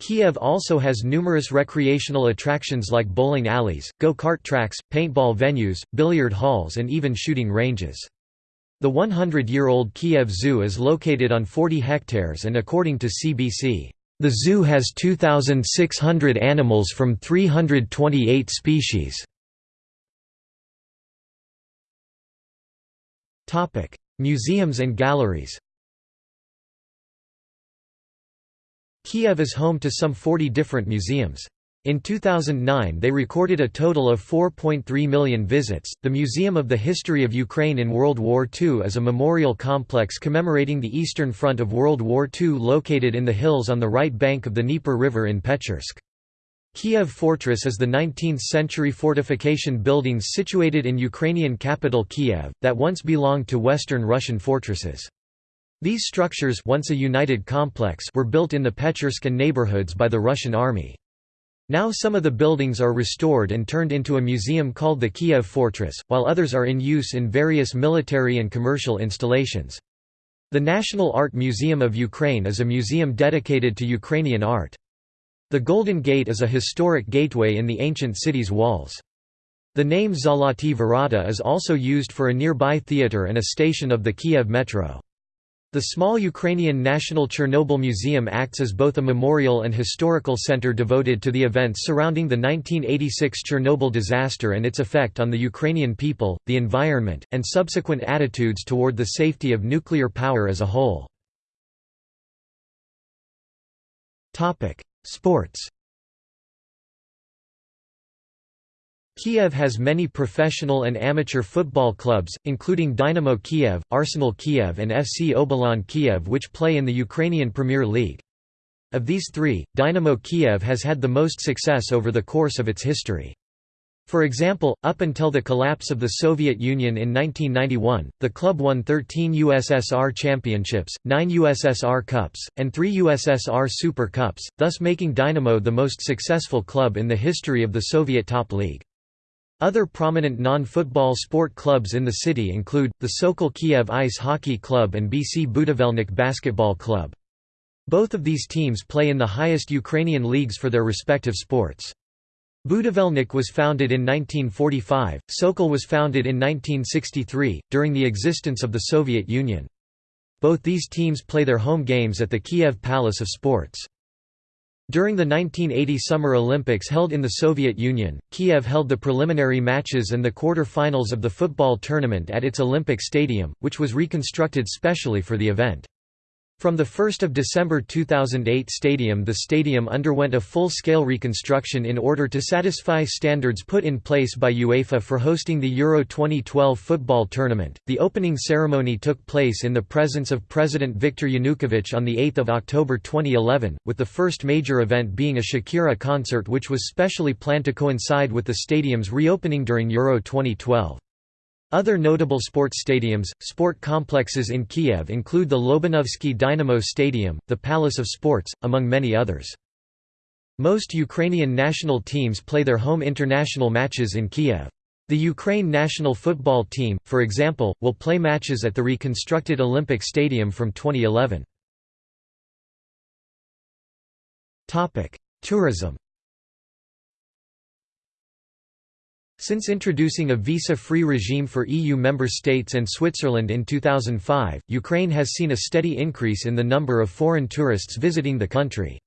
Kiev also has numerous recreational attractions like bowling alleys, go-kart tracks, paintball venues, billiard halls and even shooting ranges. The 100-year-old Kiev Zoo is located on 40 hectares and according to CBC, the zoo has 2,600 animals from 328 species. Museums and galleries Kiev is home to some 40 different museums. In 2009 they recorded a total of 4.3 million visits. The Museum of the History of Ukraine in World War II is a memorial complex commemorating the Eastern Front of World War II located in the hills on the right bank of the Dnieper River in Pechersk. Kiev Fortress is the 19th-century fortification buildings situated in Ukrainian capital Kiev, that once belonged to Western Russian fortresses. These structures once a united complex were built in the Pechersk and neighborhoods by the Russian army. Now some of the buildings are restored and turned into a museum called the Kiev Fortress, while others are in use in various military and commercial installations. The National Art Museum of Ukraine is a museum dedicated to Ukrainian art. The Golden Gate is a historic gateway in the ancient city's walls. The name Zoloti Vorota is also used for a nearby theatre and a station of the Kiev Metro. The small Ukrainian National Chernobyl Museum acts as both a memorial and historical center devoted to the events surrounding the 1986 Chernobyl disaster and its effect on the Ukrainian people, the environment, and subsequent attitudes toward the safety of nuclear power as a whole. Sports Kiev has many professional and amateur football clubs, including Dynamo Kiev, Arsenal Kiev and FC Obolon Kiev which play in the Ukrainian Premier League. Of these three, Dynamo Kiev has had the most success over the course of its history. For example, up until the collapse of the Soviet Union in 1991, the club won 13 USSR championships, 9 USSR Cups, and 3 USSR Super Cups, thus making Dynamo the most successful club in the history of the Soviet top league. Other prominent non-football sport clubs in the city include, the Sokol Kiev Ice Hockey Club and BC Budivelnyk Basketball Club. Both of these teams play in the highest Ukrainian leagues for their respective sports. Budivelnyk was founded in 1945, Sokol was founded in 1963, during the existence of the Soviet Union. Both these teams play their home games at the Kiev Palace of Sports. During the 1980 Summer Olympics held in the Soviet Union, Kiev held the preliminary matches and the quarter-finals of the football tournament at its Olympic Stadium, which was reconstructed specially for the event. From the 1 December 2008 stadium the stadium underwent a full-scale reconstruction in order to satisfy standards put in place by UEFA for hosting the Euro 2012 football tournament. The opening ceremony took place in the presence of President Viktor Yanukovych on 8 October 2011, with the first major event being a Shakira concert which was specially planned to coincide with the stadium's reopening during Euro 2012. Other notable sports stadiums, sport complexes in Kiev include the Lobanovsky Dynamo Stadium, the Palace of Sports, among many others. Most Ukrainian national teams play their home international matches in Kiev. The Ukraine national football team, for example, will play matches at the reconstructed Olympic Stadium from 2011. Tourism Since introducing a visa-free regime for EU member states and Switzerland in 2005, Ukraine has seen a steady increase in the number of foreign tourists visiting the country.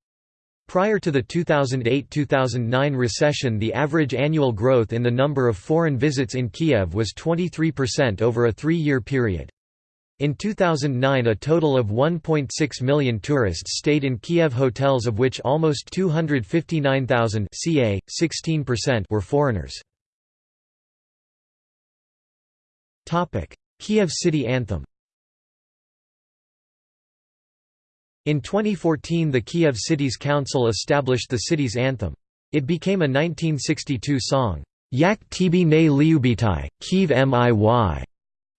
Prior to the 2008–2009 recession the average annual growth in the number of foreign visits in Kiev was 23% over a three-year period. In 2009 a total of 1.6 million tourists stayed in Kiev hotels of which almost 259,000 ca. 16% were foreigners. Kiev City Anthem In 2014 the Kiev City's Council established the city's anthem. It became a 1962 song, Yak tibi ne liubitai, Kiev miy.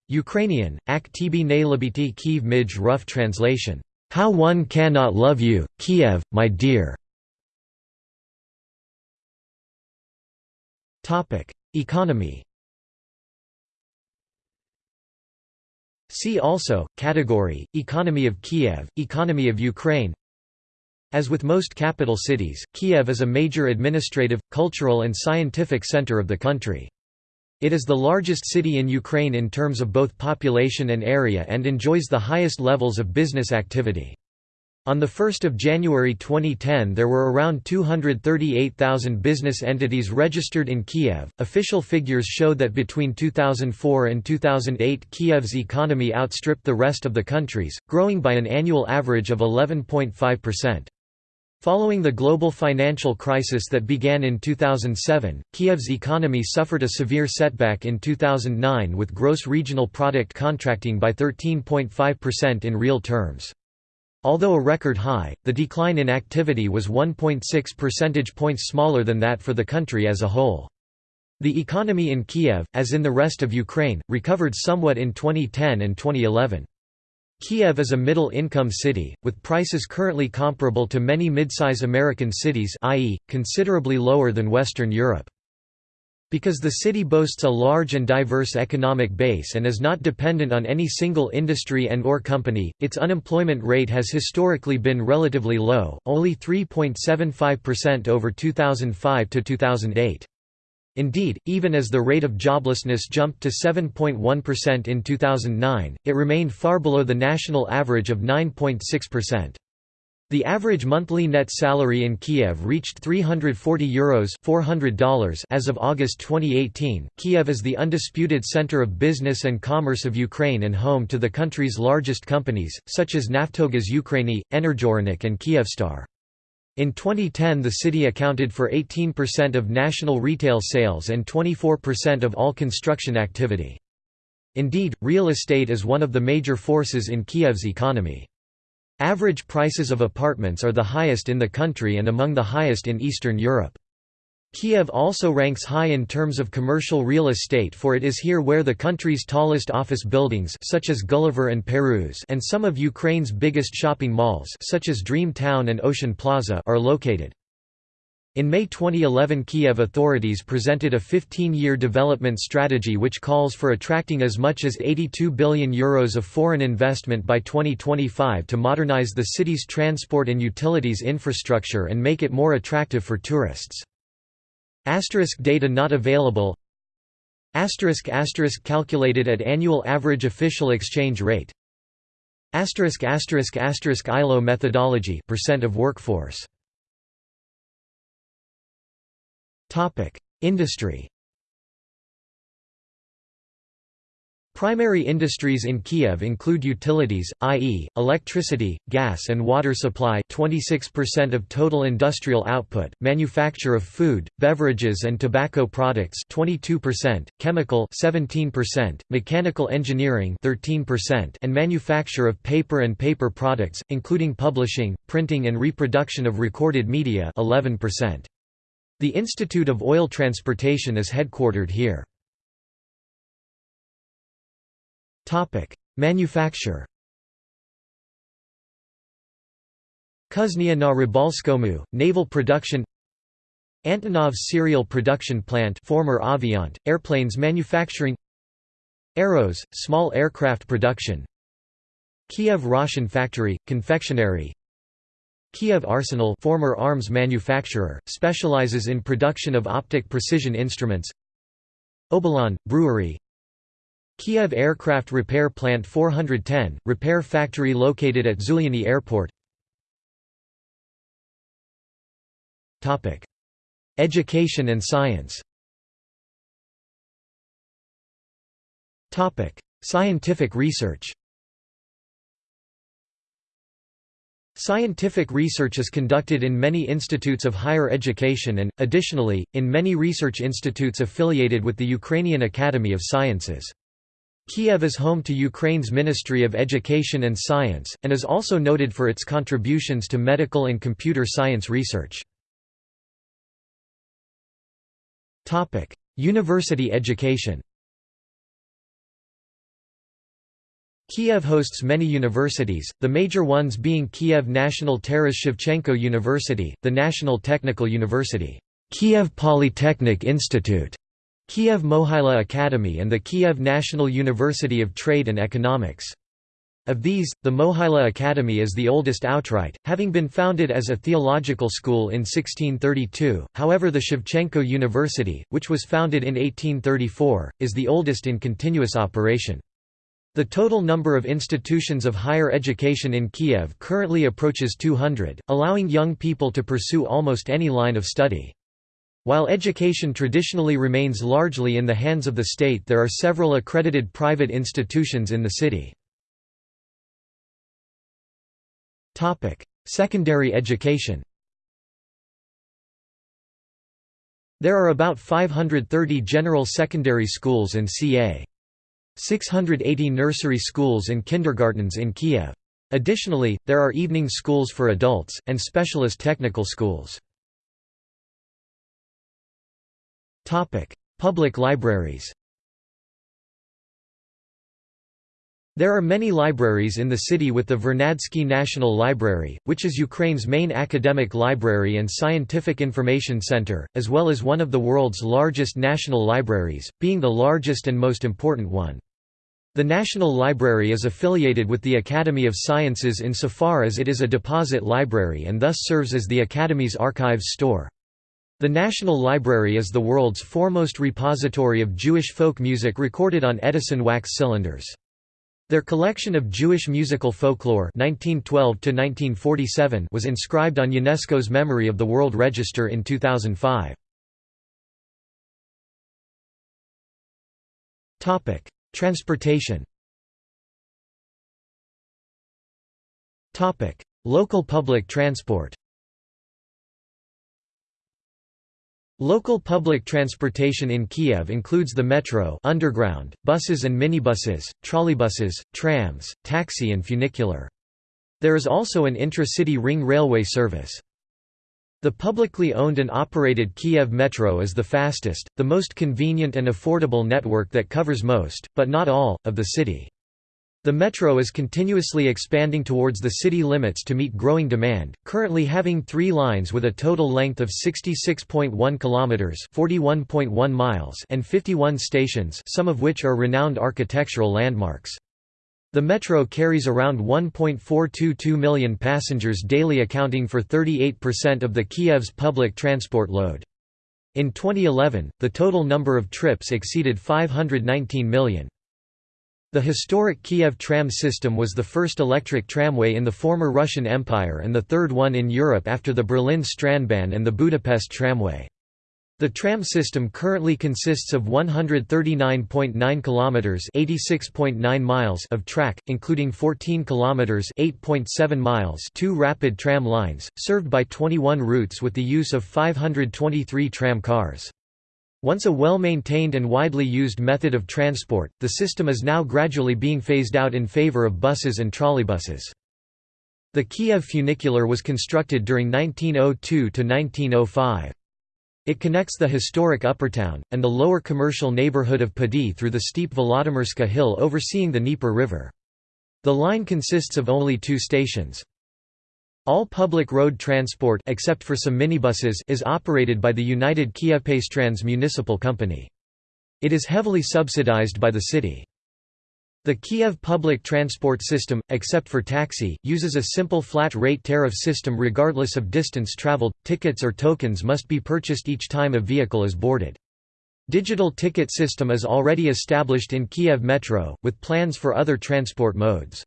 Ukrainian, Ak tibi ne libiti Kiev mij rough translation, How one cannot love you, Kiev, my dear. Economy See also, category, Economy of Kiev, Economy of Ukraine As with most capital cities, Kiev is a major administrative, cultural and scientific center of the country. It is the largest city in Ukraine in terms of both population and area and enjoys the highest levels of business activity. On 1 January 2010 there were around 238,000 business entities registered in Kiev. Official figures show that between 2004 and 2008 Kiev's economy outstripped the rest of the country's, growing by an annual average of 11.5%. Following the global financial crisis that began in 2007, Kiev's economy suffered a severe setback in 2009 with gross regional product contracting by 13.5% in real terms. Although a record high, the decline in activity was 1.6 percentage points smaller than that for the country as a whole. The economy in Kiev, as in the rest of Ukraine, recovered somewhat in 2010 and 2011. Kiev is a middle-income city, with prices currently comparable to many midsize American cities i.e., considerably lower than Western Europe. Because the city boasts a large and diverse economic base and is not dependent on any single industry and or company, its unemployment rate has historically been relatively low, only 3.75% over 2005 to 2008. Indeed, even as the rate of joblessness jumped to 7.1% in 2009, it remained far below the national average of 9.6%. The average monthly net salary in Kiev reached €340 Euros $400 as of August 2018. Kiev is the undisputed center of business and commerce of Ukraine and home to the country's largest companies, such as Naftogaz Ukraini, Energorynok and Kievstar. In 2010 the city accounted for 18% of national retail sales and 24% of all construction activity. Indeed, real estate is one of the major forces in Kiev's economy. Average prices of apartments are the highest in the country and among the highest in Eastern Europe. Kiev also ranks high in terms of commercial real estate for it is here where the country's tallest office buildings such as Gulliver and Parus and some of Ukraine's biggest shopping malls such as Dream Town and Ocean Plaza are located. In May 2011 Kiev authorities presented a 15-year development strategy which calls for attracting as much as €82 billion Euros of foreign investment by 2025 to modernize the city's transport and utilities infrastructure and make it more attractive for tourists. Asterisk data not available. Asterisk asterisk calculated at annual average official exchange rate. Asterisk asterisk asterisk ILO methodology percent of workforce Topic Industry Primary industries in Kiev include utilities, i.e., electricity, gas and water supply 26% of total industrial output, manufacture of food, beverages and tobacco products 22%, chemical 17%, mechanical engineering 13%, and manufacture of paper and paper products, including publishing, printing and reproduction of recorded media 11%. The Institute of Oil Transportation is headquartered here. Topic: Manufacture. Kuznia na Rybalskomu, naval production. Antonov serial production plant, former Aviant, airplanes manufacturing. Aeros, small aircraft production. Kiev Roshen factory, confectionery. Kiev Arsenal, former arms manufacturer, specializes in production of optic precision instruments. Obolon, brewery, Kiev Aircraft Repair Plant 410, repair factory located at Zhuliany Airport. Education and science. Scientific research Scientific research is conducted in many institutes of higher education and, additionally, in many research institutes affiliated with the Ukrainian Academy of Sciences. Kiev is home to Ukraine's Ministry of Education and Science, and is also noted for its contributions to medical and computer science research. University education Kiev hosts many universities, the major ones being Kiev National Taras Shevchenko University, the National Technical University, Kiev Polytechnic Institute, Kiev Mohyla Academy and the Kiev National University of Trade and Economics. Of these, the Mohyla Academy is the oldest outright, having been founded as a theological school in 1632, however the Shevchenko University, which was founded in 1834, is the oldest in continuous operation. The total number of institutions of higher education in Kiev currently approaches 200, allowing young people to pursue almost any line of study. While education traditionally remains largely in the hands of the state there are several accredited private institutions in the city. Secondary education There are about 530 general secondary schools and ca. 680 nursery schools and kindergartens in Kiev. Additionally, there are evening schools for adults, and specialist technical schools. Public libraries There are many libraries in the city with the Vernadsky National Library, which is Ukraine's main academic library and scientific information center, as well as one of the world's largest national libraries, being the largest and most important one. The National Library is affiliated with the Academy of Sciences insofar as it is a deposit library and thus serves as the Academy's archives store. The National Library is the world's foremost repository of Jewish folk music recorded on Edison wax cylinders. Their collection of Jewish musical folklore 1912 was inscribed on UNESCO's Memory of the World Register in 2005. Transportation Local public transport Local public transportation in Kiev includes the metro underground, buses and minibuses, trolleybuses, trams, taxi and funicular. There is also an intra-city ring railway service. The publicly owned and operated Kiev Metro is the fastest, the most convenient and affordable network that covers most, but not all, of the city. The metro is continuously expanding towards the city limits to meet growing demand, currently having 3 lines with a total length of 66.1 kilometers, 41.1 miles, and 51 stations, some of which are renowned architectural landmarks. The metro carries around 1.422 million passengers daily accounting for 38% of the Kiev's public transport load. In 2011, the total number of trips exceeded 519 million. The historic Kiev tram system was the first electric tramway in the former Russian Empire and the third one in Europe after the Berlin Straßenbahn and the Budapest tramway. The tram system currently consists of 139.9 kilometers, 86.9 miles of track, including 14 kilometers, 8.7 miles, two rapid tram lines, served by 21 routes with the use of 523 tram cars. Once a well-maintained and widely used method of transport, the system is now gradually being phased out in favor of buses and trolleybuses. The Kiev funicular was constructed during 1902–1905. It connects the historic Uppertown, and the lower commercial neighborhood of Podil through the steep Volodymyrska hill overseeing the Dnieper River. The line consists of only two stations. All public road transport except for some minibuses is operated by the United Kievpastrans municipal company. It is heavily subsidized by the city. The Kiev public transport system, except for taxi, uses a simple flat-rate tariff system regardless of distance traveled. Tickets or tokens must be purchased each time a vehicle is boarded. Digital ticket system is already established in Kiev Metro, with plans for other transport modes.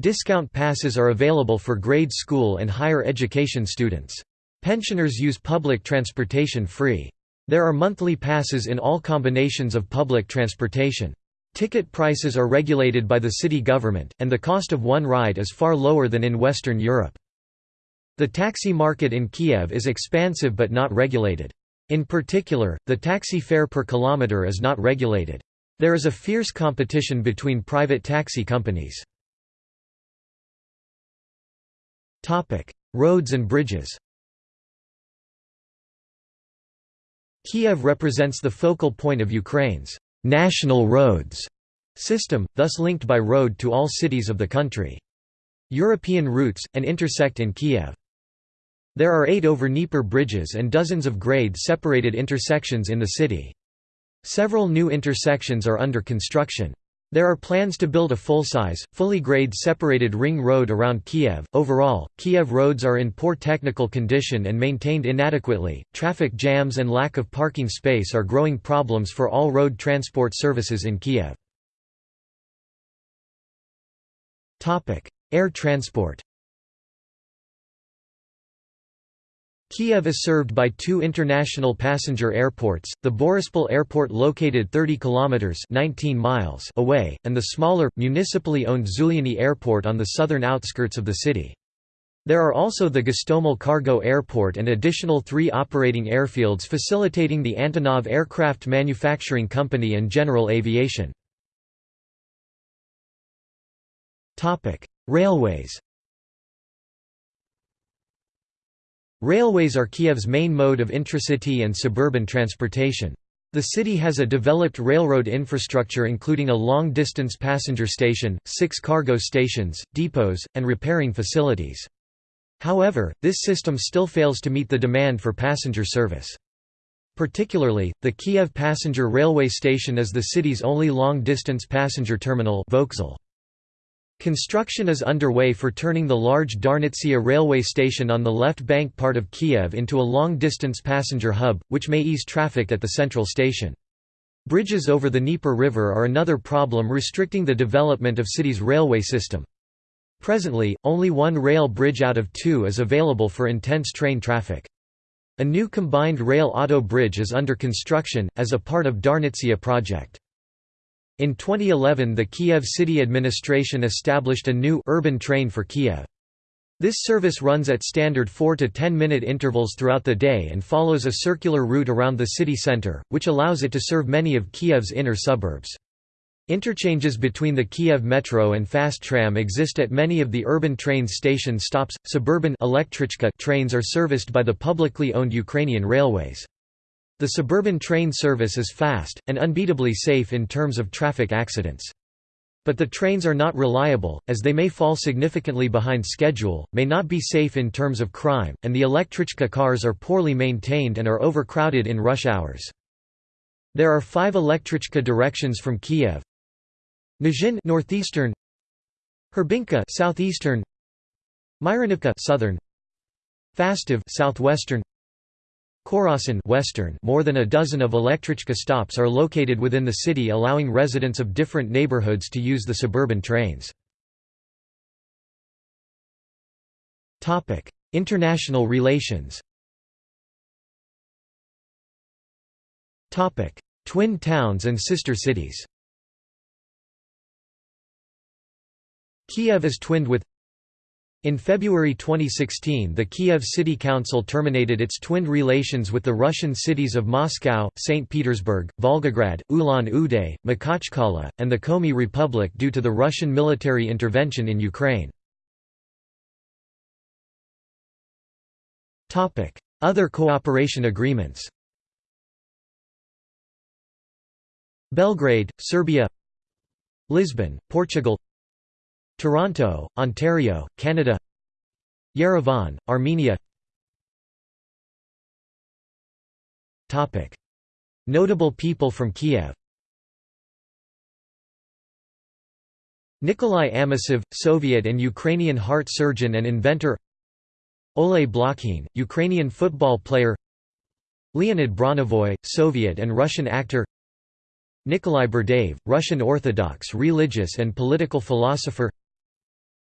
Discount passes are available for grade school and higher education students. Pensioners use public transportation free. There are monthly passes in all combinations of public transportation. Ticket prices are regulated by the city government, and the cost of one ride is far lower than in Western Europe. The taxi market in Kiev is expansive but not regulated. In particular, the taxi fare per kilometer is not regulated. There is a fierce competition between private taxi companies. Roads and bridges. Kiev represents the focal point of Ukraine's national roads system, thus linked by road to all cities of the country. European routes, and intersect in Kiev. There are eight over Dnieper bridges and dozens of grade-separated intersections in the city. Several new intersections are under construction. There are plans to build a full-size, fully grade separated ring road around Kiev. Overall, Kiev roads are in poor technical condition and maintained inadequately. Traffic jams and lack of parking space are growing problems for all road transport services in Kiev. Topic: Air transport. Kiev is served by two international passenger airports, the Borispol Airport located 30 kilometers 19 miles away, and the smaller municipally owned Zhuliany Airport on the southern outskirts of the city. There are also the Gostomel Cargo Airport and additional three operating airfields facilitating the Antonov Aircraft Manufacturing Company and general aviation. Railways Railways are Kiev's main mode of intracity and suburban transportation. The city has a developed railroad infrastructure including a long-distance passenger station, six cargo stations, depots, and repairing facilities. However, this system still fails to meet the demand for passenger service. Particularly, the Kiev Passenger Railway Station is the city's only long-distance passenger terminal Vokzal. Construction is underway for turning the large Darnitsia railway station on the left bank part of Kiev into a long-distance passenger hub, which may ease traffic at the central station. Bridges over the Dnieper River are another problem restricting the development of city's railway system. Presently, only one rail bridge out of two is available for intense train traffic. A new combined rail-auto bridge is under construction, as a part of Darnitsia project. In 2011 the Kiev city administration established a new urban train for Kiev. This service runs at standard 4 to 10 minute intervals throughout the day and follows a circular route around the city center, which allows it to serve many of Kiev's inner suburbs. Interchanges between the Kiev Metro and Fast Tram exist at many of the urban train station stops. Suburban trains are serviced by the publicly owned Ukrainian Railways. The suburban train service is fast, and unbeatably safe in terms of traffic accidents. But the trains are not reliable, as they may fall significantly behind schedule, may not be safe in terms of crime, and the Elektrichka cars are poorly maintained and are overcrowded in rush hours. There are five Elektrichka directions from Kiev. Nizhin northeastern, Hrebinka southeastern, Myronivka southern, Fastiv southwestern, Korosten Western more than a dozen of Elektrichka stops are located within the city allowing residents of different neighborhoods to use the suburban trains. International relations Twin towns and sister cities Kiev is twinned with in February 2016 the Kiev City Council terminated its twinned relations with the Russian cities of Moscow, St. Petersburg, Volgograd, Ulan-Ude, Makhachkala, and the Komi Republic due to the Russian military intervention in Ukraine. Other cooperation agreements Belgrade, Serbia Lisbon, Portugal Toronto, Ontario, Canada Yerevan, Armenia. Notable people from Kiev. Nikolai Amosov, Soviet and Ukrainian heart surgeon and inventor. Oleh Blokhin, Ukrainian football player. Leonid Bronevoy, Soviet and Russian actor. Nikolai Berdyaev, Russian Orthodox religious and political philosopher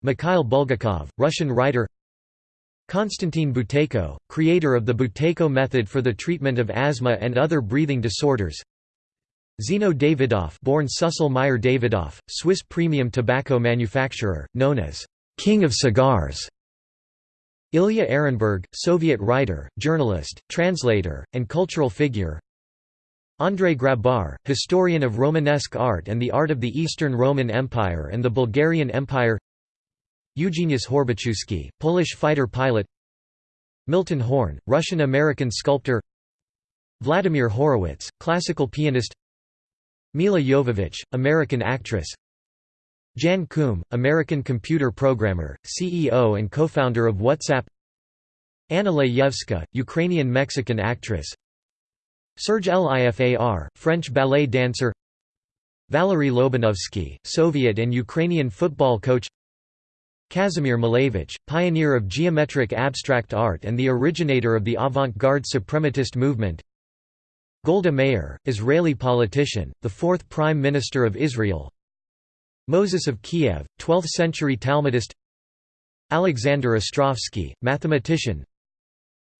Mikhail Bulgakov, Russian writer Konstantin Buteyko, creator of the Buteyko method for the treatment of asthma and other breathing disorders Zino Davidoff born Susel Meyer Davidoff, Swiss premium tobacco manufacturer, known as «King of Cigars» Ilya Ehrenburg, Soviet writer, journalist, translator, and cultural figure Andrei Grabar, historian of Romanesque art and the art of the Eastern Roman Empire and the Bulgarian Empire Eugeniusz Horbaczewski, Polish fighter pilot. Milton Horn, Russian-American sculptor. Vladimir Horowitz, classical pianist. Milla Jovovich, American actress. Jan Koum, American computer programmer, CEO and co-founder of WhatsApp. Anna Layevska, Ukrainian-Mexican actress. Serge Lifar, French ballet dancer. Valery Lobanovsky, Soviet and Ukrainian football coach Kazimir Malevich, pioneer of geometric abstract art and the originator of the avant-garde suprematist movement. Golda Meir, Israeli politician, the fourth Prime Minister of Israel. Moses of Kiev, 12th-century Talmudist. Alexander Ostrovsky, mathematician.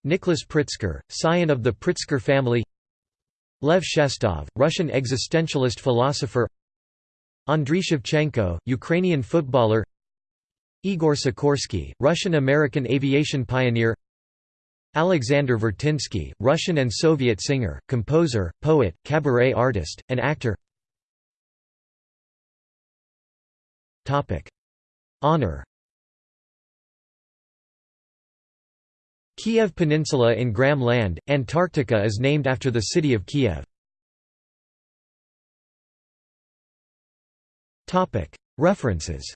Nicholas Pritzker, scion of the Pritzker family. Lev Shestov, Russian existentialist philosopher. Andriy Shevchenko, Ukrainian footballer Igor Sikorsky, Russian-American aviation pioneer Alexander Vertinsky, Russian and Soviet singer, composer, poet, cabaret artist, and actor Honor Kiev Peninsula in Graham Land, Antarctica is named after the city of Kiev. References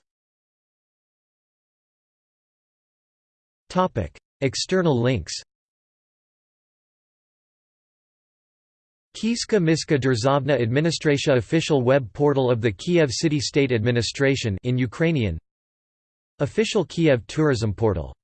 External links Kieska Miska Derzavna Administratia official web portal of the Kiev City State Administration in Ukrainian. Official Kiev tourism portal